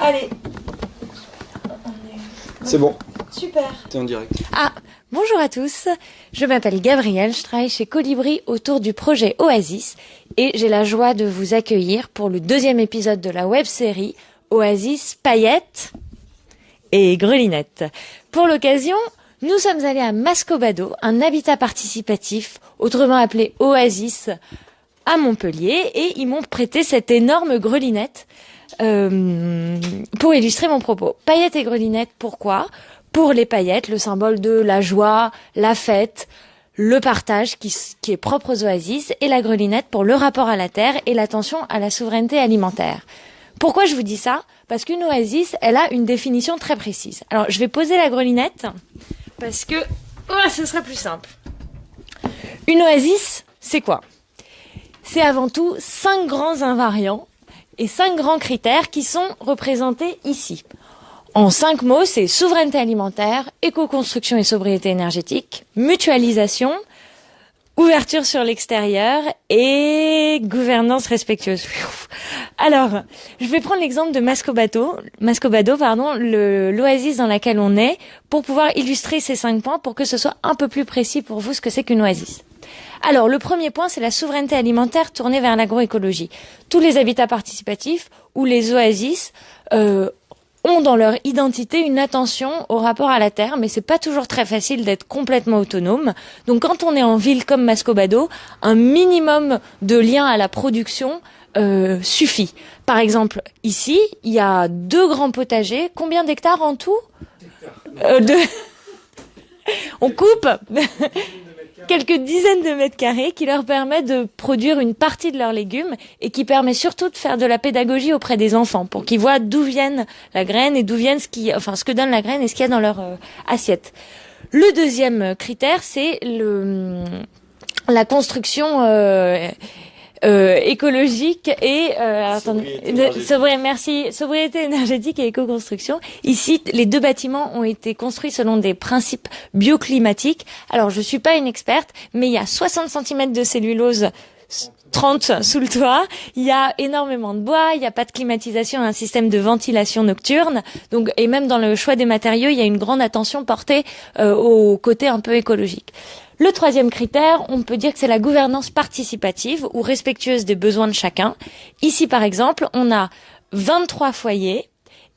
Allez. C'est bon, Super. t'es en direct. Ah, bonjour à tous. Je m'appelle Gabrielle, je travaille chez Colibri autour du projet Oasis et j'ai la joie de vous accueillir pour le deuxième épisode de la web série Oasis Paillettes et Grelinette. Pour l'occasion, nous sommes allés à Mascobado, un habitat participatif, autrement appelé Oasis, à Montpellier et ils m'ont prêté cette énorme grelinette euh, pour illustrer mon propos. Paillettes et grelinette, pourquoi? Pour les paillettes, le symbole de la joie, la fête, le partage qui, est propre aux oasis, et la grelinette pour le rapport à la terre et l'attention à la souveraineté alimentaire. Pourquoi je vous dis ça? Parce qu'une oasis, elle a une définition très précise. Alors, je vais poser la grelinette parce que oh, ce sera plus simple. Une oasis, c'est quoi? C'est avant tout cinq grands invariants et cinq grands critères qui sont représentés ici. En cinq mots, c'est souveraineté alimentaire, éco-construction et sobriété énergétique, mutualisation, ouverture sur l'extérieur et gouvernance respectueuse. Alors, je vais prendre l'exemple de Mascobado, Mascobado, pardon, l'oasis dans laquelle on est, pour pouvoir illustrer ces cinq points pour que ce soit un peu plus précis pour vous ce que c'est qu'une oasis. Alors, le premier point, c'est la souveraineté alimentaire tournée vers l'agroécologie. Tous les habitats participatifs ou les oasis euh, ont dans leur identité une attention au rapport à la terre, mais c'est pas toujours très facile d'être complètement autonome. Donc, quand on est en ville comme Mascobado, un minimum de lien à la production euh, suffit. Par exemple, ici, il y a deux grands potagers. Combien d'hectares en tout? Euh. On coupe? quelques dizaines de mètres carrés qui leur permettent de produire une partie de leurs légumes et qui permet surtout de faire de la pédagogie auprès des enfants pour qu'ils voient d'où viennent la graine et d'où viennent ce qui, enfin ce que donne la graine et ce qu'il y a dans leur euh, assiette. Le deuxième critère, c'est le la construction euh, euh, écologique et euh, attendez, Sobriété de- sobri- merci sobriété énergétique et éco-construction. Ici, les deux bâtiments ont été construits selon des principes bioclimatiques. Alors, je suis pas une experte, mais il y a 60 cm de cellulose 30 sous le toit, il y a énormément de bois, il n'y a pas de climatisation, un système de ventilation nocturne. Donc, et même dans le choix des matériaux, il y a une grande attention portée euh, au côté un peu écologique. Le troisième critère, on peut dire que c'est la gouvernance participative ou respectueuse des besoins de chacun. Ici, par exemple, on a 23 foyers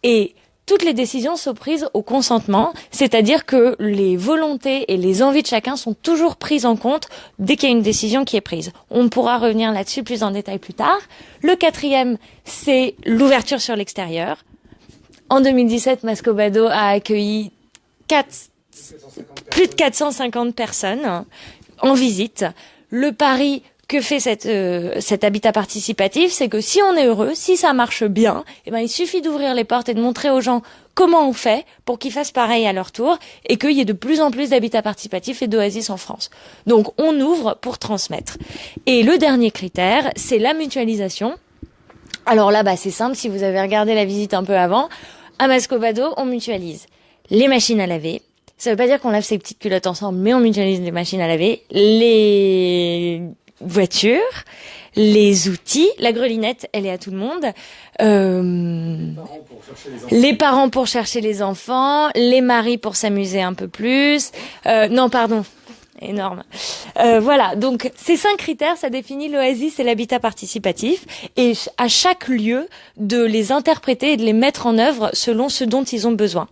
et toutes les décisions sont prises au consentement, c'est-à-dire que les volontés et les envies de chacun sont toujours prises en compte dès qu'il y a une décision qui est prise. On pourra revenir là-dessus plus en détail plus tard. Le quatrième, c'est l'ouverture sur l'extérieur. En 2017, Mascobado a accueilli quatre- plus de 450 personnes en visite. Le pari que fait cette, euh, cet habitat participatif, c'est que si on est heureux, si ça marche bien, eh ben, il suffit d'ouvrir les portes et de montrer aux gens comment on fait pour qu'ils fassent pareil à leur tour et qu'il y ait de plus en plus d'habitats participatifs et d'oasis en France. Donc on ouvre pour transmettre. Et le dernier critère, c'est la mutualisation. Alors là, bah, c'est simple, si vous avez regardé la visite un peu avant, à Mascobado, on mutualise les machines à laver. Ça veut pas dire qu'on lave ses petites culottes ensemble, mais on mutualise les machines à laver, les voitures, les outils, la grelinette, elle est à tout le monde, euh, les parents pour chercher les enfants, les maris pour s'amuser un peu plus. Euh, non, pardon, énorme. Euh, voilà, donc ces cinq critères, ça définit l'oasis et l'habitat participatif, et à chaque lieu de les interpréter et de les mettre en œuvre selon ce dont ils ont besoin.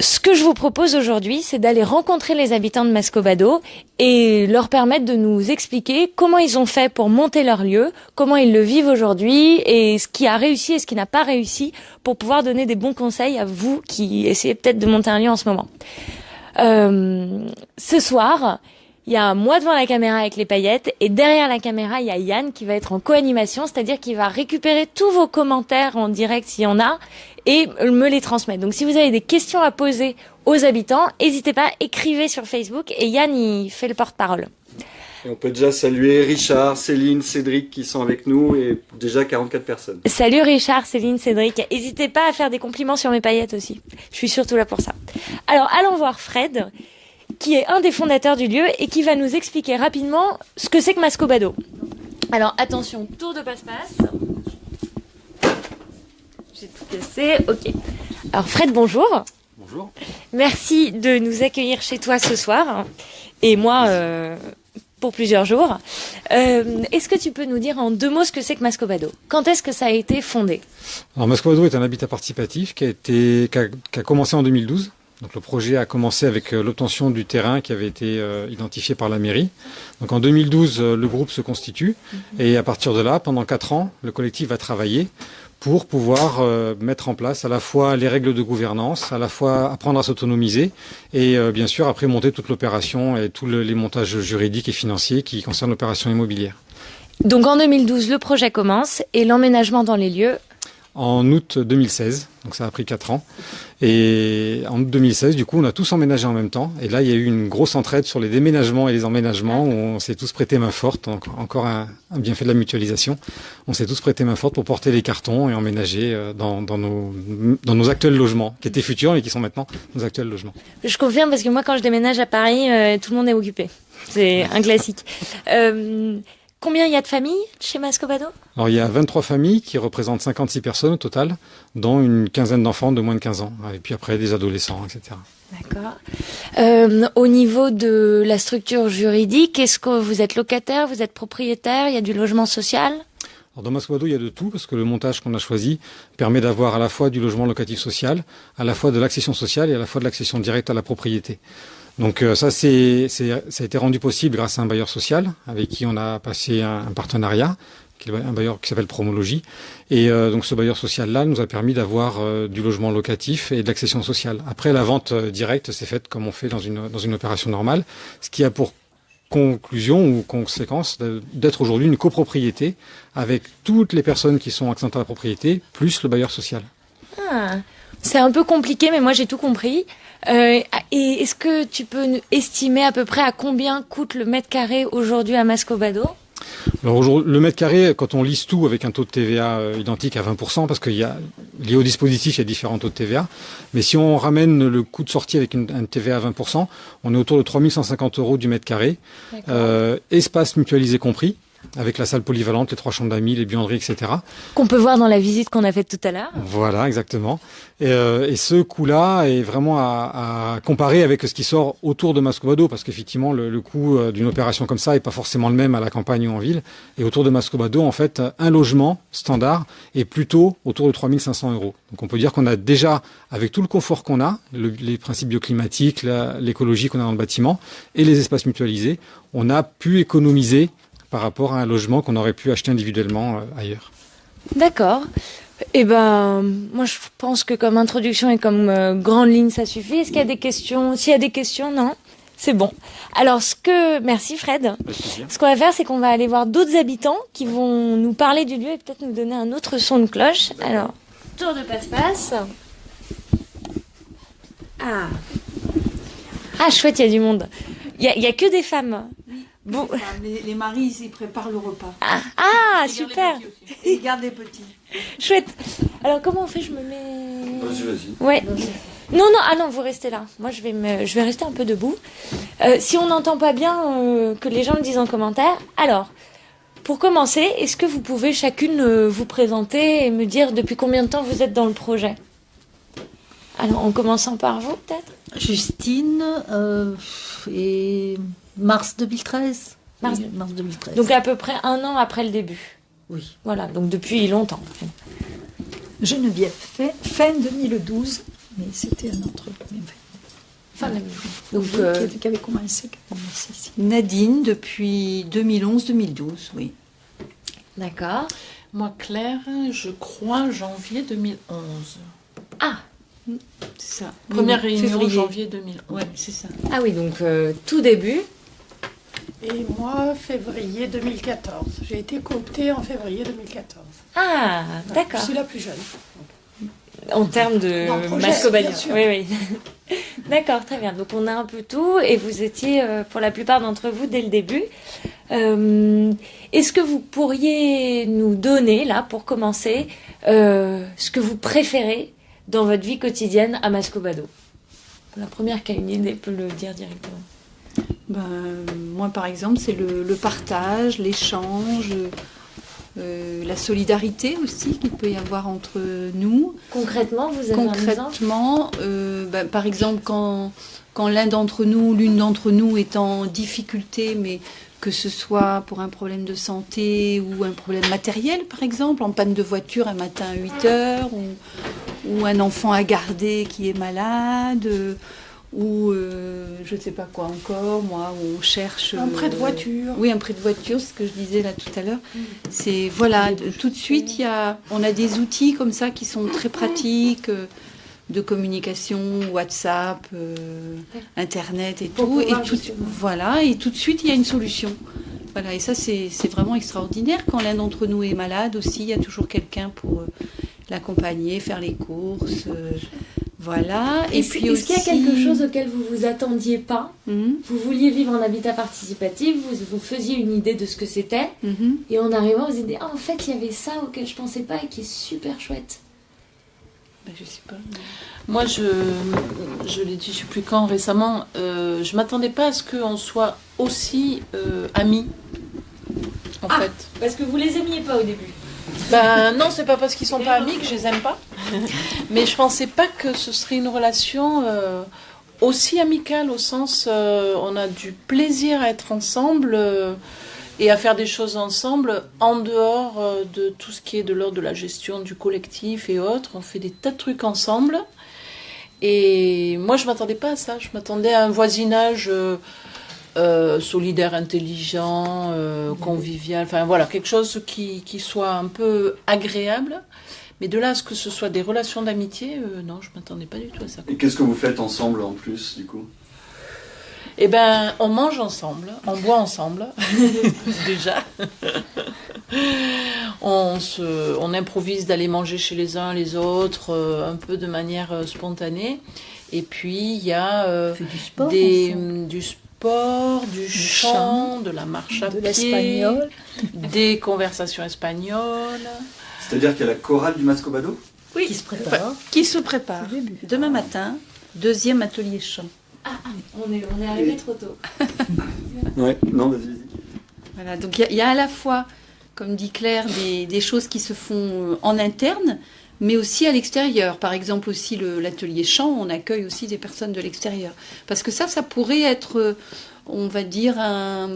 Ce que je vous propose aujourd'hui, c'est d'aller rencontrer les habitants de Mascobado et leur permettre de nous expliquer comment ils ont fait pour monter leur lieu, comment ils le vivent aujourd'hui et ce qui a réussi et ce qui n'a pas réussi pour pouvoir donner des bons conseils à vous qui essayez peut-être de monter un lieu en ce moment. Euh, ce soir, il y a moi devant la caméra avec les paillettes et derrière la caméra, il y a Yann qui va être en co-animation, c'est-à-dire qu'il va récupérer tous vos commentaires en direct s'il y en a et me les transmettre. Donc si vous avez des questions à poser aux habitants, n'hésitez pas, écrivez sur Facebook et Yann il fait le porte-parole. Et on peut déjà saluer Richard, Céline, Cédric qui sont avec nous et déjà 44 personnes. Salut Richard, Céline, Cédric. N'hésitez pas à faire des compliments sur mes paillettes aussi. Je suis surtout là pour ça. Alors allons voir Fred, qui est un des fondateurs du lieu et qui va nous expliquer rapidement ce que c'est que Mascobado. Alors attention, tour de passe-passe. Cassé, ok. Alors Fred, bonjour. Bonjour. Merci de nous accueillir chez toi ce soir. Et moi, euh, pour plusieurs jours. Euh, est-ce que tu peux nous dire en deux mots ce que c'est que Mascobado? Quand est-ce que ça a été fondé? Alors Mascobado est un habitat participatif qui a, été, qui a, qui a commencé en 2012. Donc le projet a commencé avec euh, l'obtention du terrain qui avait été euh, identifié par la mairie. Donc en 2012, euh, le groupe se constitue Mhm. et à partir de là, pendant quatre ans, le collectif va travailler pour pouvoir euh, mettre en place à la fois les règles de gouvernance, à la fois apprendre à s'autonomiser et euh, bien sûr après monter toute l'opération et tous le- les montages juridiques et financiers qui concernent l'opération immobilière. Donc en 2012, le projet commence et l'emménagement dans les lieux. En août 2016, donc ça a pris quatre ans. Et en août 2016, du coup, on a tous emménagé en même temps. Et là, il y a eu une grosse entraide sur les déménagements et les emménagements où on s'est tous prêté main forte. Encore un, un bienfait de la mutualisation. On s'est tous prêté main forte pour porter les cartons et emménager euh, dans, nos, actuels logements, qui étaient futurs et qui sont maintenant nos actuels logements. Je confirme parce que moi, quand je déménage à Paris, euh, tout le monde est occupé. C'est un classique. Euh, combien il y a de familles chez Mascobado? Alors il y a 23 familles qui représentent 56 personnes au total, dont une quinzaine d'enfants de moins de 15 ans. Et puis après des adolescents, etc. D'accord. Euh, au niveau de la structure juridique, est-ce que vous êtes locataire, vous êtes propriétaire, il y a du logement social? Alors dans Mascobado, il y a de tout parce que le montage qu'on a choisi permet d'avoir à la fois du logement locatif social, à la fois de l'accession sociale et à la fois de l'accession directe à la propriété. Donc euh, ça, c'est, ça a été rendu possible grâce à un bailleur social avec qui on a passé un, partenariat, un bailleur qui s'appelle Promologie. Et euh, donc ce bailleur social-là nous a permis d'avoir euh, du logement locatif et de l'accession sociale. Après, la vente euh, directe s'est faite comme on fait dans une, dans une opération normale, ce qui a pour conclusion ou conséquence d'être aujourd'hui une copropriété avec toutes les personnes qui sont accédentes à la propriété, plus le bailleur social. Ah, C'est un peu compliqué, mais moi j'ai tout compris. Euh, et est-ce que tu peux estimer à peu près à combien coûte le mètre carré aujourd'hui à Mascobado? Alors le mètre carré, quand on lise tout avec un taux de TVA euh, identique à 20%, parce qu'il y a lié au dispositif, il y a différents taux de TVA. Mais si on ramène le coût de sortie avec une, un TVA à 20%, on est autour de 3150 euros du mètre carré, euh, espace mutualisé compris, avec la salle polyvalente, les trois chambres d'amis, les buanderies, etc. Qu'on peut voir dans la visite qu'on a faite tout à l'heure. Voilà, exactement. Et, euh, et ce coût-là est vraiment à, à comparer avec ce qui sort autour de Mascobado, parce qu'effectivement, le, le coût euh, d'une opération comme ça est pas forcément le même à la campagne ou en ville. Et autour de Mascobado, en fait, un logement standard est plutôt autour de 3500 euros. Donc on peut dire qu'on a déjà, avec tout le confort qu'on a, le- les principes bioclimatiques, l'écologie qu'on a dans le bâtiment et les espaces mutualisés, on a pu économiser par rapport à un logement qu'on aurait pu acheter individuellement euh, ailleurs. D'accord. Eh ben, moi je pense que comme introduction et comme euh, grande ligne ça suffit. Est-ce qu'il y a des questions? S'il y a des questions, non C'est bon. Alors ce que, merci Fred. Ce qu'on va faire, c'est qu'on va aller voir d'autres habitants qui vont nous parler du lieu et peut-être nous donner un autre son de cloche. Alors, tour de passe-passe. Ah. Ah, chouette, il y a du monde. Il y y a que des femmes. Bon. Les, les maris, ils préparent le repas. Ah, ah, super. Et ils gardent les petits. Chouette. Alors comment on fait? Je me mets. Vas-y, vas-y. Ouais. Non, non, ah non, vous restez là. Moi, je vais, me, je vais rester un peu debout. Euh, si on n'entend pas bien, euh, que les gens le disent en commentaire. Alors, pour commencer, est-ce que vous pouvez chacune euh, vous présenter et me dire depuis combien de temps vous êtes dans le projet? Alors, en commençant par vous, peut-être? Justine, euh, et mars 2013. Mars- Oui, mars 2013. Donc, à peu près un an après le début. oui. Voilà, donc depuis longtemps. Geneviève, fin, fin 2012, mais c'était un autre. mais enfin, Fin 2000. Donc, qui, euh, avait, qui avait commencé, ici. Nadine, depuis 2011-2012, oui. d'accord. Moi, Claire, je crois janvier 2011. Ah, C'est ça. Première Oui, réunion février. janvier 2011. Ouais, c'est ça. ah oui, donc euh, tout début. Et moi, février 2014. J'ai été cooptée en février 2014. Ah, d'accord. Je suis la plus jeune. En termes de sûr. Oui, oui. D'accord, très bien. Donc on a un peu tout et vous étiez euh, pour la plupart d'entre vous dès le début. Euh, Est-ce que vous pourriez nous donner, là, pour commencer, euh, ce que vous préférez dans votre vie quotidienne à Mascobado? La première qui a une idée peut le dire directement. Ben, moi, par exemple, c'est le, le partage, l'échange, euh, la solidarité aussi qu'il peut y avoir entre nous. Concrètement, vous avez un Concrètement, euh, bah, par exemple, quand, quand l'un d'entre nous, l'une d'entre nous est en difficulté, mais que ce soit pour un problème de santé ou un problème matériel, par exemple, en panne de voiture un matin à 8 heures, ou, ou un enfant à garder qui est malade, ou euh, je ne sais pas quoi encore, moi, où on cherche... Un prêt de euh, voiture. Oui, un prêt de voiture, ce que je disais là tout à l'heure. C'est, voilà, tout de suite, y a, on a des outils comme ça qui sont très pratiques. euh, de communication, WhatsApp, Internet et tout. Et tout, voilà, et tout de suite, il y a une solution. Voilà, et ça, c'est c'est vraiment extraordinaire. Quand l'un d'entre nous est malade aussi, il y a toujours quelqu'un pour l'accompagner, faire les courses. euh, voilà. Et Est-ce puis est-ce qu'il y a quelque chose auquel vous vous attendiez pas Mhm, Vous vouliez vivre en habitat participatif, vous, vous faisiez une idée de ce que c'était, mhm. et en arrivant, vous vous dites ah en fait il y avait ça auquel je pensais pas et qui est super chouette. Ben, je sais pas. Moi, je, je l'ai dit, je sais plus quand récemment, euh, je m'attendais pas à ce qu'on soit aussi euh, amis. En Ah. fait. Parce que vous les aimiez pas au début. Ben non, c'est pas parce qu'ils sont pas amis que je les aime pas. Mais je pensais pas que ce serait une relation euh, aussi amicale au sens euh, on a du plaisir à être ensemble euh, et à faire des choses ensemble en dehors euh, de tout ce qui est de l'ordre de la gestion du collectif et autres. On fait des tas de trucs ensemble. Et moi, je m'attendais pas à ça. Je m'attendais à un voisinage euh, solidaire, intelligent, euh, convivial. Enfin voilà, quelque chose qui, qui soit un peu agréable. Mais de là à ce que ce soit des relations d'amitié, euh, non, je m'attendais pas du tout à ça. Et qu'est-ce que vous faites ensemble en plus, du coup? Eh ben, on mange ensemble, on boit ensemble, déjà. on, se, on improvise d'aller manger chez les uns les autres, euh, un peu de manière euh, spontanée. Et puis, il y a euh, du sport des, ensemble. du sport, du, chant, chant, de la marche à de pied, des conversations espagnoles. C'est-à-dire qu'il y a la chorale du Mascobado Oui, Qui se prépare. qui se prépare. Demain matin, deuxième atelier chant. On est, on est arrivé trop tôt. Ouais, non, vas-y, vas-y. Voilà, donc il y a- il y, a à la fois, comme dit Claire, des, des choses qui se font euh, en interne, mais aussi à l'extérieur. Par exemple, aussi l'atelier chant, on accueille aussi des personnes de l'extérieur. Parce que ça, ça pourrait être, euh, on va dire, un-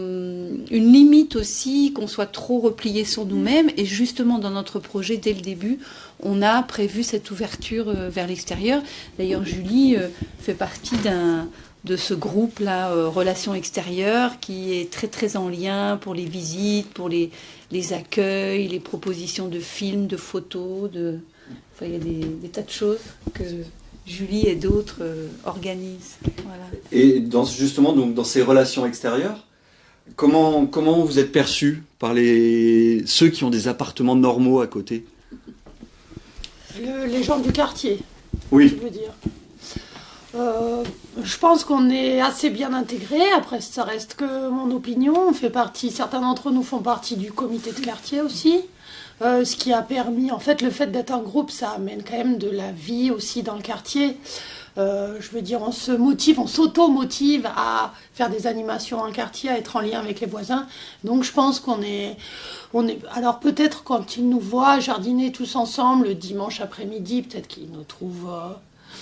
une limite aussi, qu'on soit trop replié sur nous-mêmes. Et justement, dans notre projet, dès le début, on a prévu cette ouverture euh, vers l'extérieur. D'ailleurs, Julie euh, fait partie d'un de ce groupe-là, Relations extérieures, qui est très très en lien pour les visites, pour les, les accueils, les propositions de films, de photos, de... Enfin, il y a des, des tas de choses que Julie et d'autres euh, organisent. Voilà. Et dans, justement, donc, dans ces relations extérieures, comment, comment vous êtes perçu par les, ceux qui ont des appartements normaux à côté? Le- les gens du quartier, Oui, je veux dire. Euh, je pense qu'on est assez bien intégrés. Après, ça reste que mon opinion. On fait partie, certains d'entre nous font partie du comité de quartier aussi. Euh, ce qui a permis, en fait, le fait d'être un groupe, ça amène quand même de la vie aussi dans le quartier. Euh, je veux dire, on se motive, on s'auto-motive à faire des animations le quartier, à être en lien avec les voisins. Donc, je pense qu'on est, on est. Alors, peut-être quand ils nous voient jardiner tous ensemble le dimanche après-midi, peut-être qu'ils nous trouvent euh,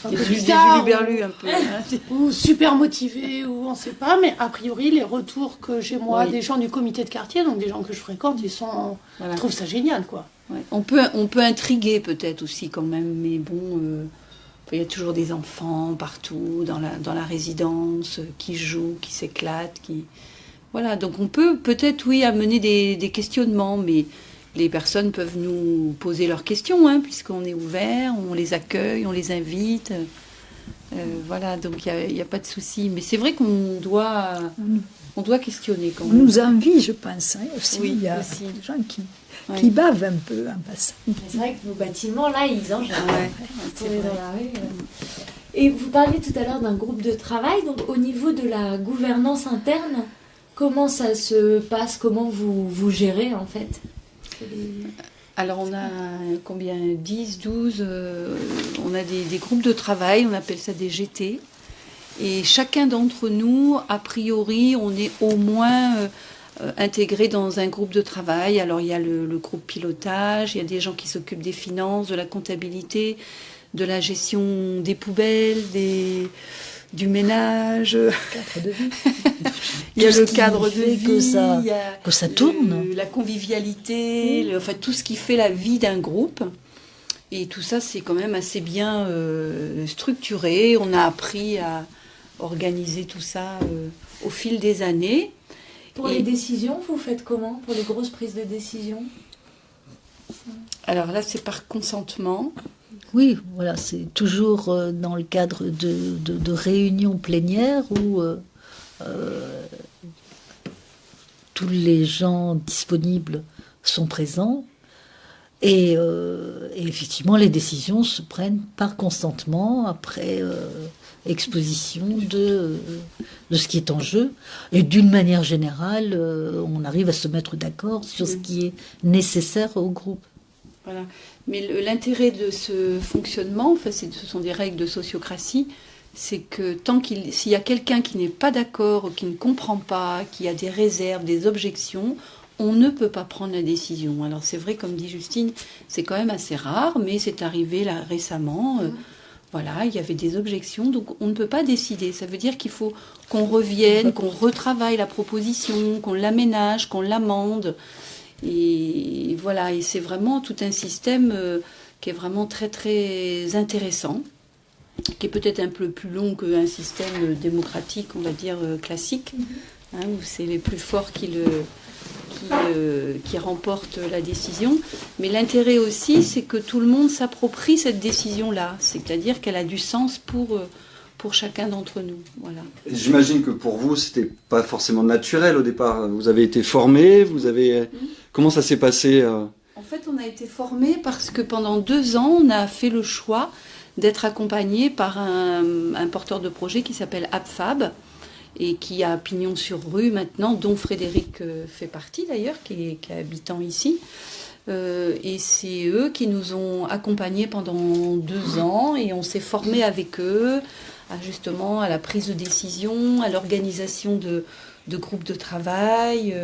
un peu un peu. hein. ou super motivés, ou on sait pas. Mais a priori, les retours que j'ai moi Oui. des gens du comité de quartier, donc des gens que je fréquente, ils sont, Voilà. ils trouvent ça génial, quoi. Ouais. On, peut, on peut intriguer peut-être aussi quand même, mais bon, euh, il y a toujours des enfants partout dans la, dans la résidence euh, qui jouent, qui s'éclatent, qui... Voilà, donc on peut peut-être, oui, amener des, des questionnements, mais les personnes peuvent nous poser leurs questions, hein, puisqu'on est ouvert, on les accueille, on les invite. Euh, voilà, donc il n'y a, il y a pas de souci. Mais c'est vrai qu'on doit, on doit questionner quand On nous envie, je pense. hein, aussi. Oui, Il y a aussi. des gens qui, Ouais. qui bavent un peu en passant. C'est vrai que vos bâtiments là, ils en Ouais, c'est On est vrai. dans la rue. euh. Et vous parliez tout à l'heure d'un groupe de travail. Donc, au niveau de la gouvernance interne, comment ça se passe? Comment vous, vous gérez en fait? Alors on a combien? 10, 12, euh, on a des, groupes de travail, on appelle ça des GT. Et chacun d'entre nous, a priori, on est au moins euh, intégrés dans un groupe de travail. Alors il y a le, le groupe pilotage, il y a des gens qui s'occupent des finances, de la comptabilité, de la gestion des poubelles, des, du ménage. Cadre de vie. Il y a le cadre de vie, que ça- il y a que ça tourne. le- la convivialité, le- enfin tout ce qui fait la vie d'un groupe. Et tout ça, c'est quand même assez bien euh, structuré. On a appris à organiser tout ça euh, au fil des années. Pour Et- les décisions, vous faites comment? Pour les grosses prises de décision Alors là, c'est par consentement. Oui, voilà, c'est toujours euh, dans le cadre de, réunions plénières où euh, euh, tous les gens disponibles sont présents. Et, effectivement, les décisions se prennent par consentement, après exposition de, ce qui est en jeu. Et d'une manière générale, on arrive à se mettre d'accord sur ce qui est nécessaire au groupe. Mais l'intérêt de ce fonctionnement, enfin, ce sont des règles de sociocratie, c'est que tant qu'il, s'il y a quelqu'un qui n'est pas d'accord, ou qui ne comprend pas, qui a des réserves, des objections, on ne peut pas prendre la décision. Alors c'est vrai, comme dit Justine, c'est quand même assez rare, mais c'est arrivé là récemment. euh, voilà, il y avait des objections, donc on ne peut pas décider. Ça veut dire qu'il faut qu'on revienne, qu'on retravaille la proposition, qu'on l'aménage, qu'on l'amende. Et voilà, et c'est vraiment tout un système euh, qui est vraiment très très intéressant, qui est peut-être un peu plus long qu'un système démocratique, on va dire euh, classique, hein, où c'est les plus forts qui le qui, euh, qui remportent la décision. Mais l'intérêt aussi, c'est que tout le monde s'approprie cette décision-là, c'est-à-dire qu'elle a du sens pour pour chacun d'entre nous. Voilà. J'imagine que pour vous, c'était pas forcément naturel au départ. Vous avez été formé, vous avez. Comment ça s'est passé euh En fait, on a été formé parce que pendant deux ans, on a fait le choix d'être accompagné par un, porteur de projet qui s'appelle AppFab et qui a pignon sur rue maintenant, dont Frédéric euh, fait partie d'ailleurs, qui est, habitant ici. Euh, et c'est eux qui nous ont accompagnés pendant deux ans et on s'est formé avec eux justement à la prise de décision, à l'organisation de, groupes de travail.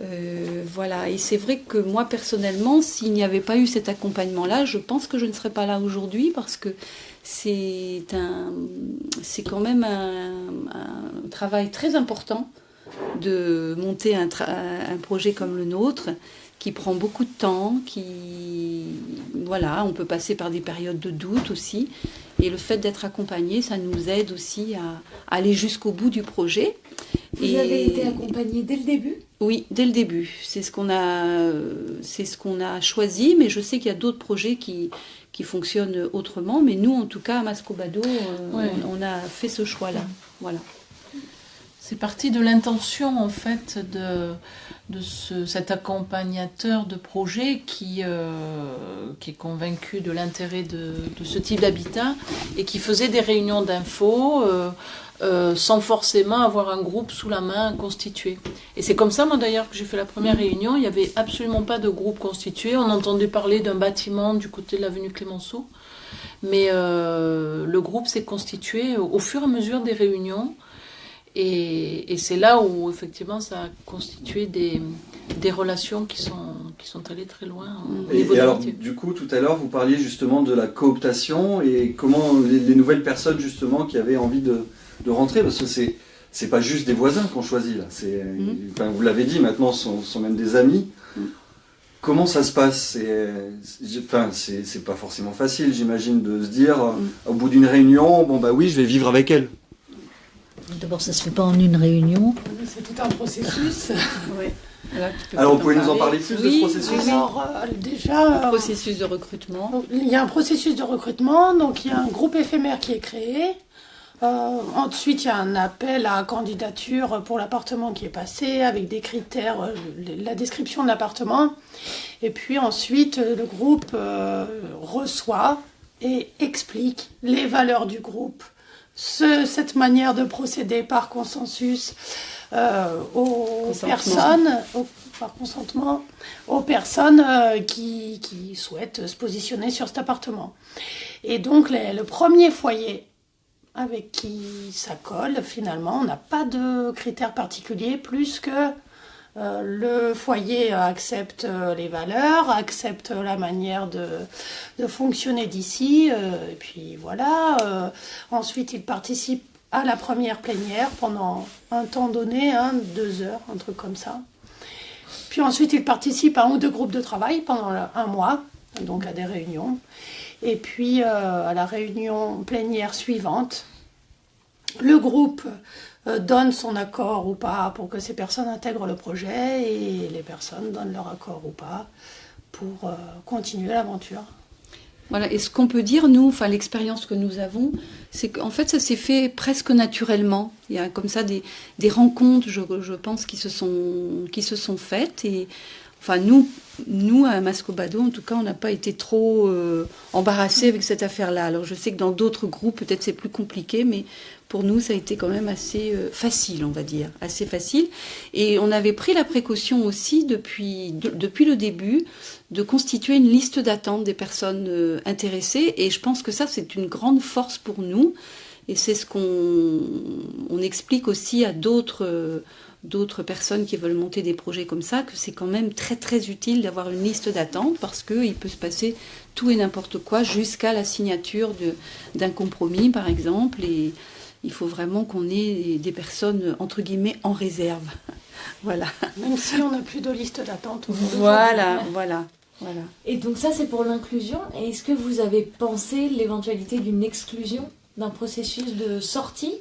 Euh, voilà, et c'est vrai que moi personnellement, s'il n'y avait pas eu cet accompagnement-là, je pense que je ne serais pas là aujourd'hui parce que c'est un, c'est quand même un, travail très important de monter un, un projet comme le nôtre qui prend beaucoup de temps, qui voilà, on peut passer par des périodes de doute aussi, et le fait d'être accompagné, ça nous aide aussi à, à aller jusqu'au bout du projet. Vous Et- avez été accompagné dès le début? Oui, dès le début. C'est ce qu'on a, c'est ce qu'on a choisi, mais je sais qu'il y a d'autres projets qui, qui fonctionnent autrement. Mais nous, en tout cas, à Mascobado, euh, Ouais. on, on a fait ce choix-là. Voilà. C'est parti de l'intention en fait de, de ce- cet accompagnateur de projet qui, euh, qui est convaincu de l'intérêt de, ce type d'habitat et qui faisait des réunions d'infos euh, euh, sans forcément avoir un groupe sous la main constitué. Et c'est comme ça moi d'ailleurs que j'ai fait la première réunion. Il n'y avait absolument pas de groupe constitué. On entendait parler d'un bâtiment du côté de l'avenue Clémenceau. Mais le groupe s'est constitué au fur et à mesure des réunions. Et, et c'est là où effectivement ça a constitué des, des relations qui sont, qui sont allées très loin au Et, niveau et alors, du coup, tout à l'heure, vous parliez justement de la cooptation et comment les, les nouvelles personnes justement qui avaient envie de, de rentrer, parce que c'est c'est pas juste des voisins qu'on choisit là. C'est, Mhm. enfin, vous l'avez dit, maintenant, ce sont, sont même des amis. Mhm. Comment ça se passe? C'est, enfin, c'est c'est pas forcément facile, j'imagine, de se dire Mhm. au bout d'une réunion, bon bah oui, je vais vivre avec elle. D'abord, ça se fait pas en une réunion. C'est tout un processus. Alors, vous pouvez nous en parler plus de ce processus? Alors, euh, déjà, euh, Processus de recrutement. Il y a un processus de recrutement, donc il y a un groupe éphémère qui est créé. Euh, ensuite, il y a un appel à candidature pour l'appartement qui est passé avec des critères, euh, la description de l'appartement. Et puis ensuite, le groupe euh, reçoit et explique les valeurs du groupe, ce- cette manière de procéder par consensus euh, aux personnes, par consentement, aux personnes euh, qui, qui souhaitent se positionner sur cet appartement. Et donc, les- le premier foyer avec qui ça colle, finalement, on n'a pas de critères particuliers plus que euh, le foyer accepte euh, les valeurs, accepte la manière de, fonctionner d'ici, euh, et puis voilà. ensuite, il participe à la première plénière pendant un temps donné, deux heures, un truc comme ça. Puis ensuite, il participe à un ou deux groupes de travail pendant un mois, donc à des réunions. Et puis, à la réunion plénière suivante, le groupe donne son accord ou pas pour que ces personnes intègrent le projet et les personnes donnent leur accord ou pas pour euh, continuer l'aventure. Voilà, et ce qu'on peut dire, nous, enfin l'expérience que nous avons, c'est qu'en fait ça s'est fait presque naturellement. Il y a comme ça des, des rencontres, je, je pense, qui se sont, qui se sont faites. Et enfin nous, nous à Mascobado, en tout cas, on n'a pas été trop euh, embarrassés avec cette affaire-là. Alors je sais que dans d'autres groupes, peut-être c'est plus compliqué, mais pour nous, ça a été quand même assez euh, facile, on va dire, assez facile. Et on avait pris la précaution aussi depuis, de- depuis le début de constituer une liste d'attente des personnes euh, intéressées. Et je pense que ça, c'est une grande force pour nous. Et c'est ce qu'on on explique aussi à d'autres euh, personnes qui veulent monter des projets comme ça, que c'est quand même très très utile d'avoir une liste d'attente parce qu'il peut se passer tout et n'importe quoi jusqu'à la signature d'un compromis, par exemple. Il faut vraiment qu'on ait des personnes, entre guillemets, en réserve. voilà. Même si on n'a plus de liste d'attente. Voilà, voilà, voilà. Et donc ça, c'est pour l'inclusion. Et est-ce que vous avez pensé l'éventualité d'une exclusion d'un processus de sortie?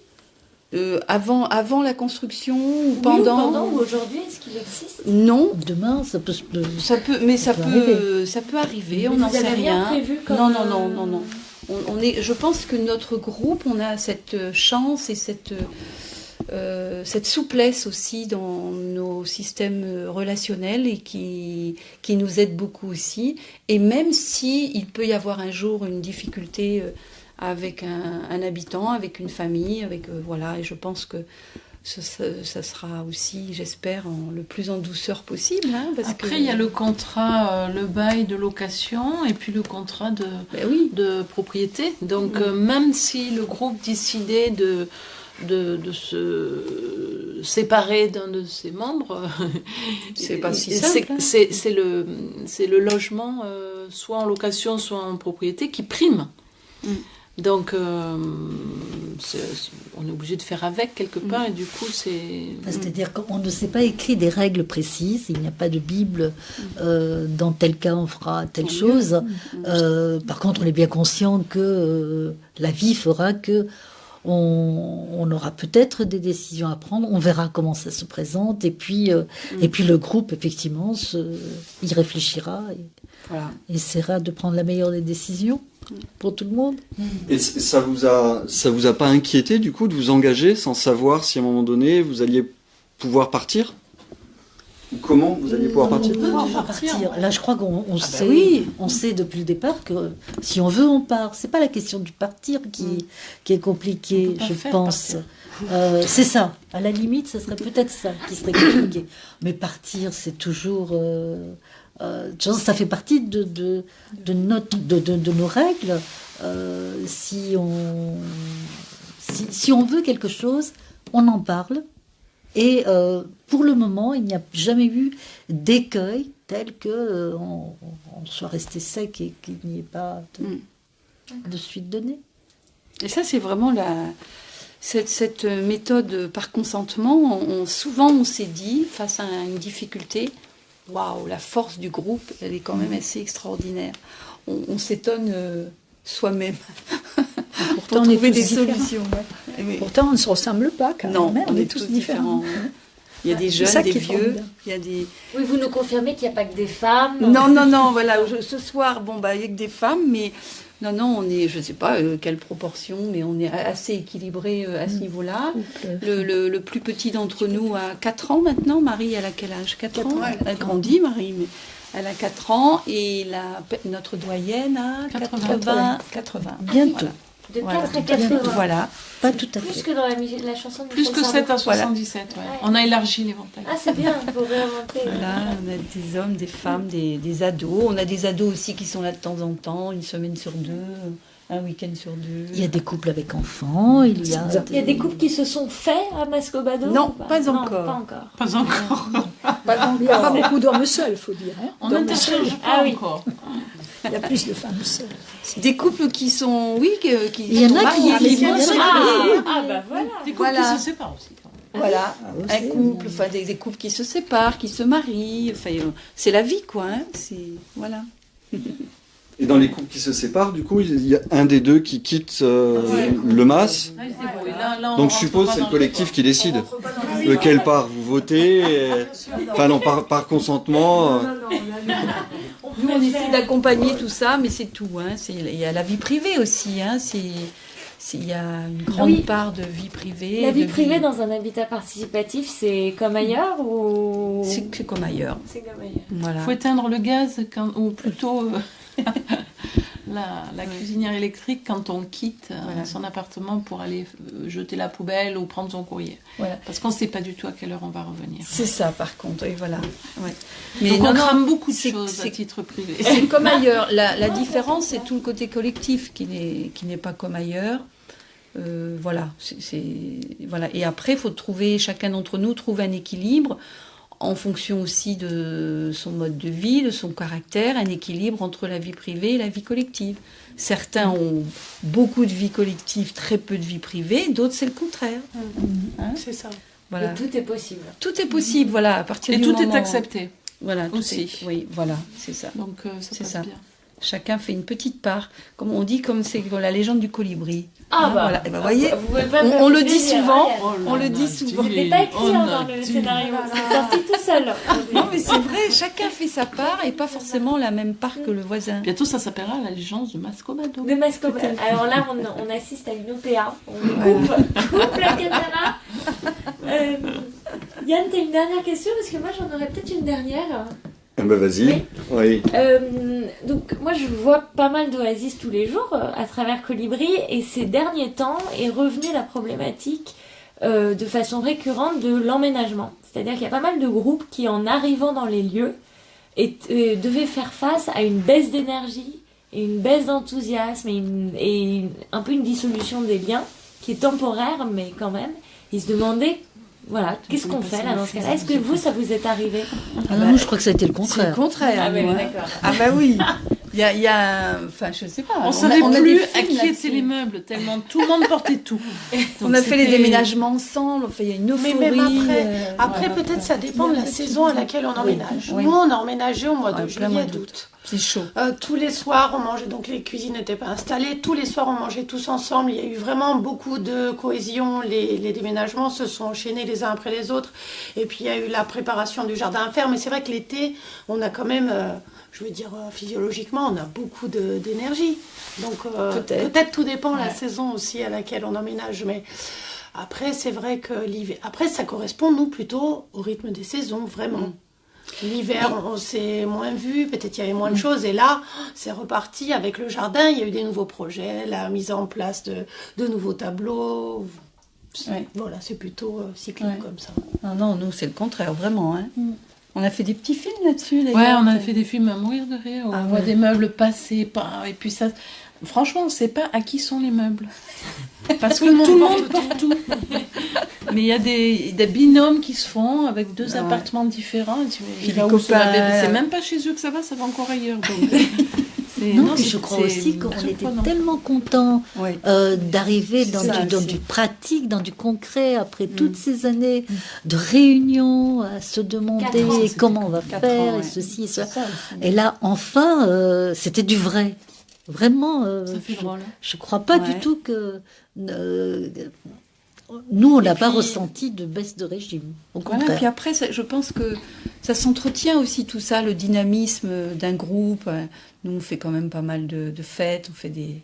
Euh, avant, avant la construction ou Oui, pendant, ou pendant ou aujourd'hui Est-ce qu'il existe? Non, Demain, ça peut se. ça peut, mais ça, Ça peut peut, ça peut arriver. On Vous n'en sait rien rien. prévu comme, non, non, non, euh, non, non. Je pense que notre groupe, on a cette chance et cette euh, cette souplesse aussi dans nos systèmes relationnels et qui, qui nous aide beaucoup aussi. Et même si il peut y avoir un jour une difficulté euh, avec un, un habitant, avec une famille, avec euh, voilà, et je pense que ça, sera aussi, j'espère, le plus en douceur possible. hein, parce Après, que- il y a le contrat, euh, le bail de location et puis le contrat de, Ben oui, de propriété. Donc, euh, même si le groupe décidait de, de, de se séparer d'un de ses membres, C'est pas si simple, hein. C'est c'est le, le logement, euh, soit en location, soit en propriété, qui prime. Mm. Donc, euh, on est obligé de faire avec quelque Mm. part, et du coup, c'est. C'est-à-dire qu'on ne s'est pas écrit des règles précises, il n'y a pas de Bible, euh, dans tel cas on fera telle chose. Euh, par contre, on est bien conscient que la vie fera que on, on aura peut-être des décisions à prendre, on verra comment ça se présente, et puis, Mm. et puis le groupe, effectivement, se, y réfléchira et voilà. essaiera de prendre la meilleure des décisions pour tout le monde. Et ça vous a, ça vous a pas inquiété du coup de vous engager sans savoir si à un moment donné vous alliez pouvoir partir? Ou comment vous alliez pouvoir partir? On peut partir. Là, je crois qu'on on bah sait, oui. on sait depuis le départ que si on veut, on part. C'est pas la question du partir qui, Mm. qui est compliquée, je pense. partir. Euh, c'est ça. À la limite, ce serait peut-être ça qui serait compliqué. Mais partir, c'est toujours. euh, euh, ça fait partie de, de, de, notre, de, de, de nos règles. Euh, si, on, si, si on veut quelque chose, on en parle. Et euh, pour le moment, il n'y a jamais eu d'écueil tel que on, on soit resté sec et qu'il n'y ait pas de, Mm. de suite donnée. Et ça, c'est vraiment la, cette, cette méthode par consentement. On, on- souvent, on s'est dit, face à une difficulté, waouh, la force du groupe, elle est quand même assez extraordinaire. On, on s'étonne euh, soi-même pour Pourtant, on est trouver tous des différents. solutions. Ouais. Pourtant, on ne se ressemble pas quand Non, même. on, on, est, est tous différents. différents. Il y a des jeunes, des est vieux, formidable. il y a des, Oui, vous nous confirmez qu'il n'y a pas que des femmes. Non, non, non, voilà, je- ce soir, bon, bah, il n'y a que des femmes, mais non, non, on est, je ne sais pas euh, quelle proportion, mais on est assez équilibré euh, à ce niveau-là. Couple. Le, le- le plus petit d'entre nous a 4 ans maintenant. Marie, elle a quel âge? 4 ans Quatre ans, Elle a grandi, Marie, mais elle a 4 ans. Et la, notre doyenne a 80. 80. 80. Bientôt. Voilà. De Voilà. 4 à 80. Voilà. Pas tout à Plus fait. que dans la, musique- la chanson de Plus que Sardou. 7 à Voilà. 77, ouais. Ouais. On a élargi l'éventail. Ah, c'est bien, pour réinventer. Voilà, on a des hommes, des femmes, des, des ados. On a des ados aussi qui sont là de temps en temps, une semaine sur deux, un week-end sur deux. Il y a des couples avec enfants, il y a. Il y a des couples qui se sont faits à Mascobado Non, ou pas encore. pas encore. Pas encore. Il n'y a pas beaucoup d'hommes seuls, faut dire. Hein. On seuls. pas Ah oui. encore. Il y a plus de femmes seules. Des couples qui sont, oui, qui Il y en a qui- mariés, il y qui en a sont qui- mariés. Ah, ah bah voilà. Des couples Voilà. qui se séparent aussi. quand même. Voilà, Ah, un aussi, couple, enfin des, des couples qui se séparent, qui se marient, enfin euh, c'est la vie quoi, hein. c'est voilà. Et dans les couples qui se séparent, du coup, il y a un des deux qui quitte euh, Ouais. le mas. Là- là, Donc je suppose c'est le collectif qui décide. Lequel part vous votez et- Enfin non, par, par consentement. euh, Nous on essaie d'accompagner tout ça, mais c'est tout, hein. il y a la vie privée aussi, hein. il y a une grande Oui. part de vie privée. La vie privée dans un habitat participatif, c'est comme ailleurs ou? C'est, comme ailleurs, C'est comme ailleurs. voilà. Il faut éteindre le gaz, quand, ou plutôt la, cuisinière électrique quand on quitte euh, Voilà. son appartement pour aller euh, jeter la poubelle ou prendre son courrier. Voilà. Parce qu'on ne sait pas du tout à quelle heure on va revenir. C'est ça par contre, et voilà. Ouais. Mais Donc on crame beaucoup de choses à c'est- titre privé. C'est comme ailleurs. La, la différence, c'est tout le côté collectif qui n'est pas comme ailleurs. Euh, voilà, c'est voilà. Et après, faut trouver chacun d'entre nous trouve un équilibre en fonction aussi de son mode de vie, de son caractère, un équilibre entre la vie privée et la vie collective. Certains ont beaucoup de vie collective, très peu de vie privée, d'autres c'est le contraire. Hein C'est ça. Voilà. Et tout est possible. Tout est possible, voilà, à partir Et du tout moment... est accepté. Voilà, tout aussi. est- Oui, voilà, c'est ça. Donc euh, ça passe ça. bien. Chacun fait une petite part, comme on dit, comme c'est la légende du colibri. Ah Hein, bah. voilà. Eh ben, voyez, Vous pouvez pas on, le dit souvent, Oh on le dit souvent. C'était pas écrit Oh, dans le tu- scénario, c'est sorti tout seul. Non, mais c'est vrai, chacun fait sa part et pas forcément la même part que le voisin. Bientôt ça s'appellera la légende de Mascobado. De Mascopa. Alors là, on, on assiste à une OPA. On coupe, coupe la caméra. Euh, Yann, t'as une dernière question? Parce que moi, j'en aurais peut-être une dernière. Bah vas-y. Oui. Euh, donc, moi, je vois pas mal d'oasis tous les jours euh, à travers Colibri. Et ces derniers temps est revenue la problématique euh, de façon récurrente de l'emménagement. C'est-à-dire qu'il y a pas mal de groupes qui, en arrivant dans les lieux, et, devaient faire face à une baisse d'énergie et une baisse d'enthousiasme et, une- et une- un peu une dissolution des liens qui est temporaire, mais quand même. Ils se demandaient, voilà, qu'est-ce qu'on fait là dans ce cas-là Est-ce que vous, ça vous est arrivé? Ah non, moi, je crois que ça a été le C'est le contraire. contraire. Ah, nous, hein. d'accord. Ah bah oui. Il y a, il y a enfin je sais pas. On savait on a plus des à qui étaient les meubles, tellement tout le monde portait tout. On a fait les déménagements ensemble, enfin il y a une Mais euphorie. même après, euh, après voilà. peut-être ça dépend de la saison à laquelle on emménage. oui. Nous, on a emménagé au mois de juillet, d'août. d'août. C'est chaud. Euh, tous les soirs, on mangeait, donc les cuisines n'étaient pas installées. Tous les soirs, on mangeait tous ensemble. Il y a eu vraiment beaucoup de cohésion. Les, les déménagements se sont enchaînés les uns après les autres. Et puis, il y a eu la préparation du jardin à faire. Mais c'est vrai que l'été, on a quand même, euh, je veux dire, euh, physiologiquement, on a beaucoup d'énergie. Donc, euh, Peut-être. tout dépend la Ouais. saison aussi à laquelle on emménage. Mais après, c'est vrai que l'hiver. Après, ça correspond, nous, plutôt au rythme des saisons, vraiment. Mm. L'hiver, on, on s'est moins vu, peut-être il y avait Mm. moins de choses. Et là, c'est reparti avec le jardin. Il y a eu des nouveaux projets, la mise en place de, de nouveaux tableaux. Ouais. Voilà, c'est plutôt euh, cyclique Ouais. comme ça. Non, non, nous c'est le contraire, vraiment. Hein. Mm. On a fait des petits films là-dessus. Ouais, on a fait des films à mourir de rire. où Ah on voit des meubles passer, pas- et puis ça. Franchement, on ne sait pas à qui sont les meubles. Parce que tout le monde porte tout. Mais il y a des, des binômes qui se font avec deux Ouais. appartements différents. tu- il va où C'est même pas chez eux que ça va, ça va encore ailleurs. Donc, Non, puis je crois aussi qu'on était tellement contents Ouais. euh, d'arriver dans, ça du, dans aussi. du pratique, dans du concret, après toutes ces années de réunions, à se demander ans, comment on va faire, ans, et ceci et cela. Et là, enfin, euh, c'était du vrai. Vraiment, euh, je, drôle. je crois pas Ouais. du tout que nous, on n'a pas ressenti de baisse de régime. Au Voilà, contraire. puis après, ça- je pense que ça s'entretient aussi tout ça, le dynamisme d'un groupe. Nous, on fait quand même pas mal de, de fêtes, on fait des,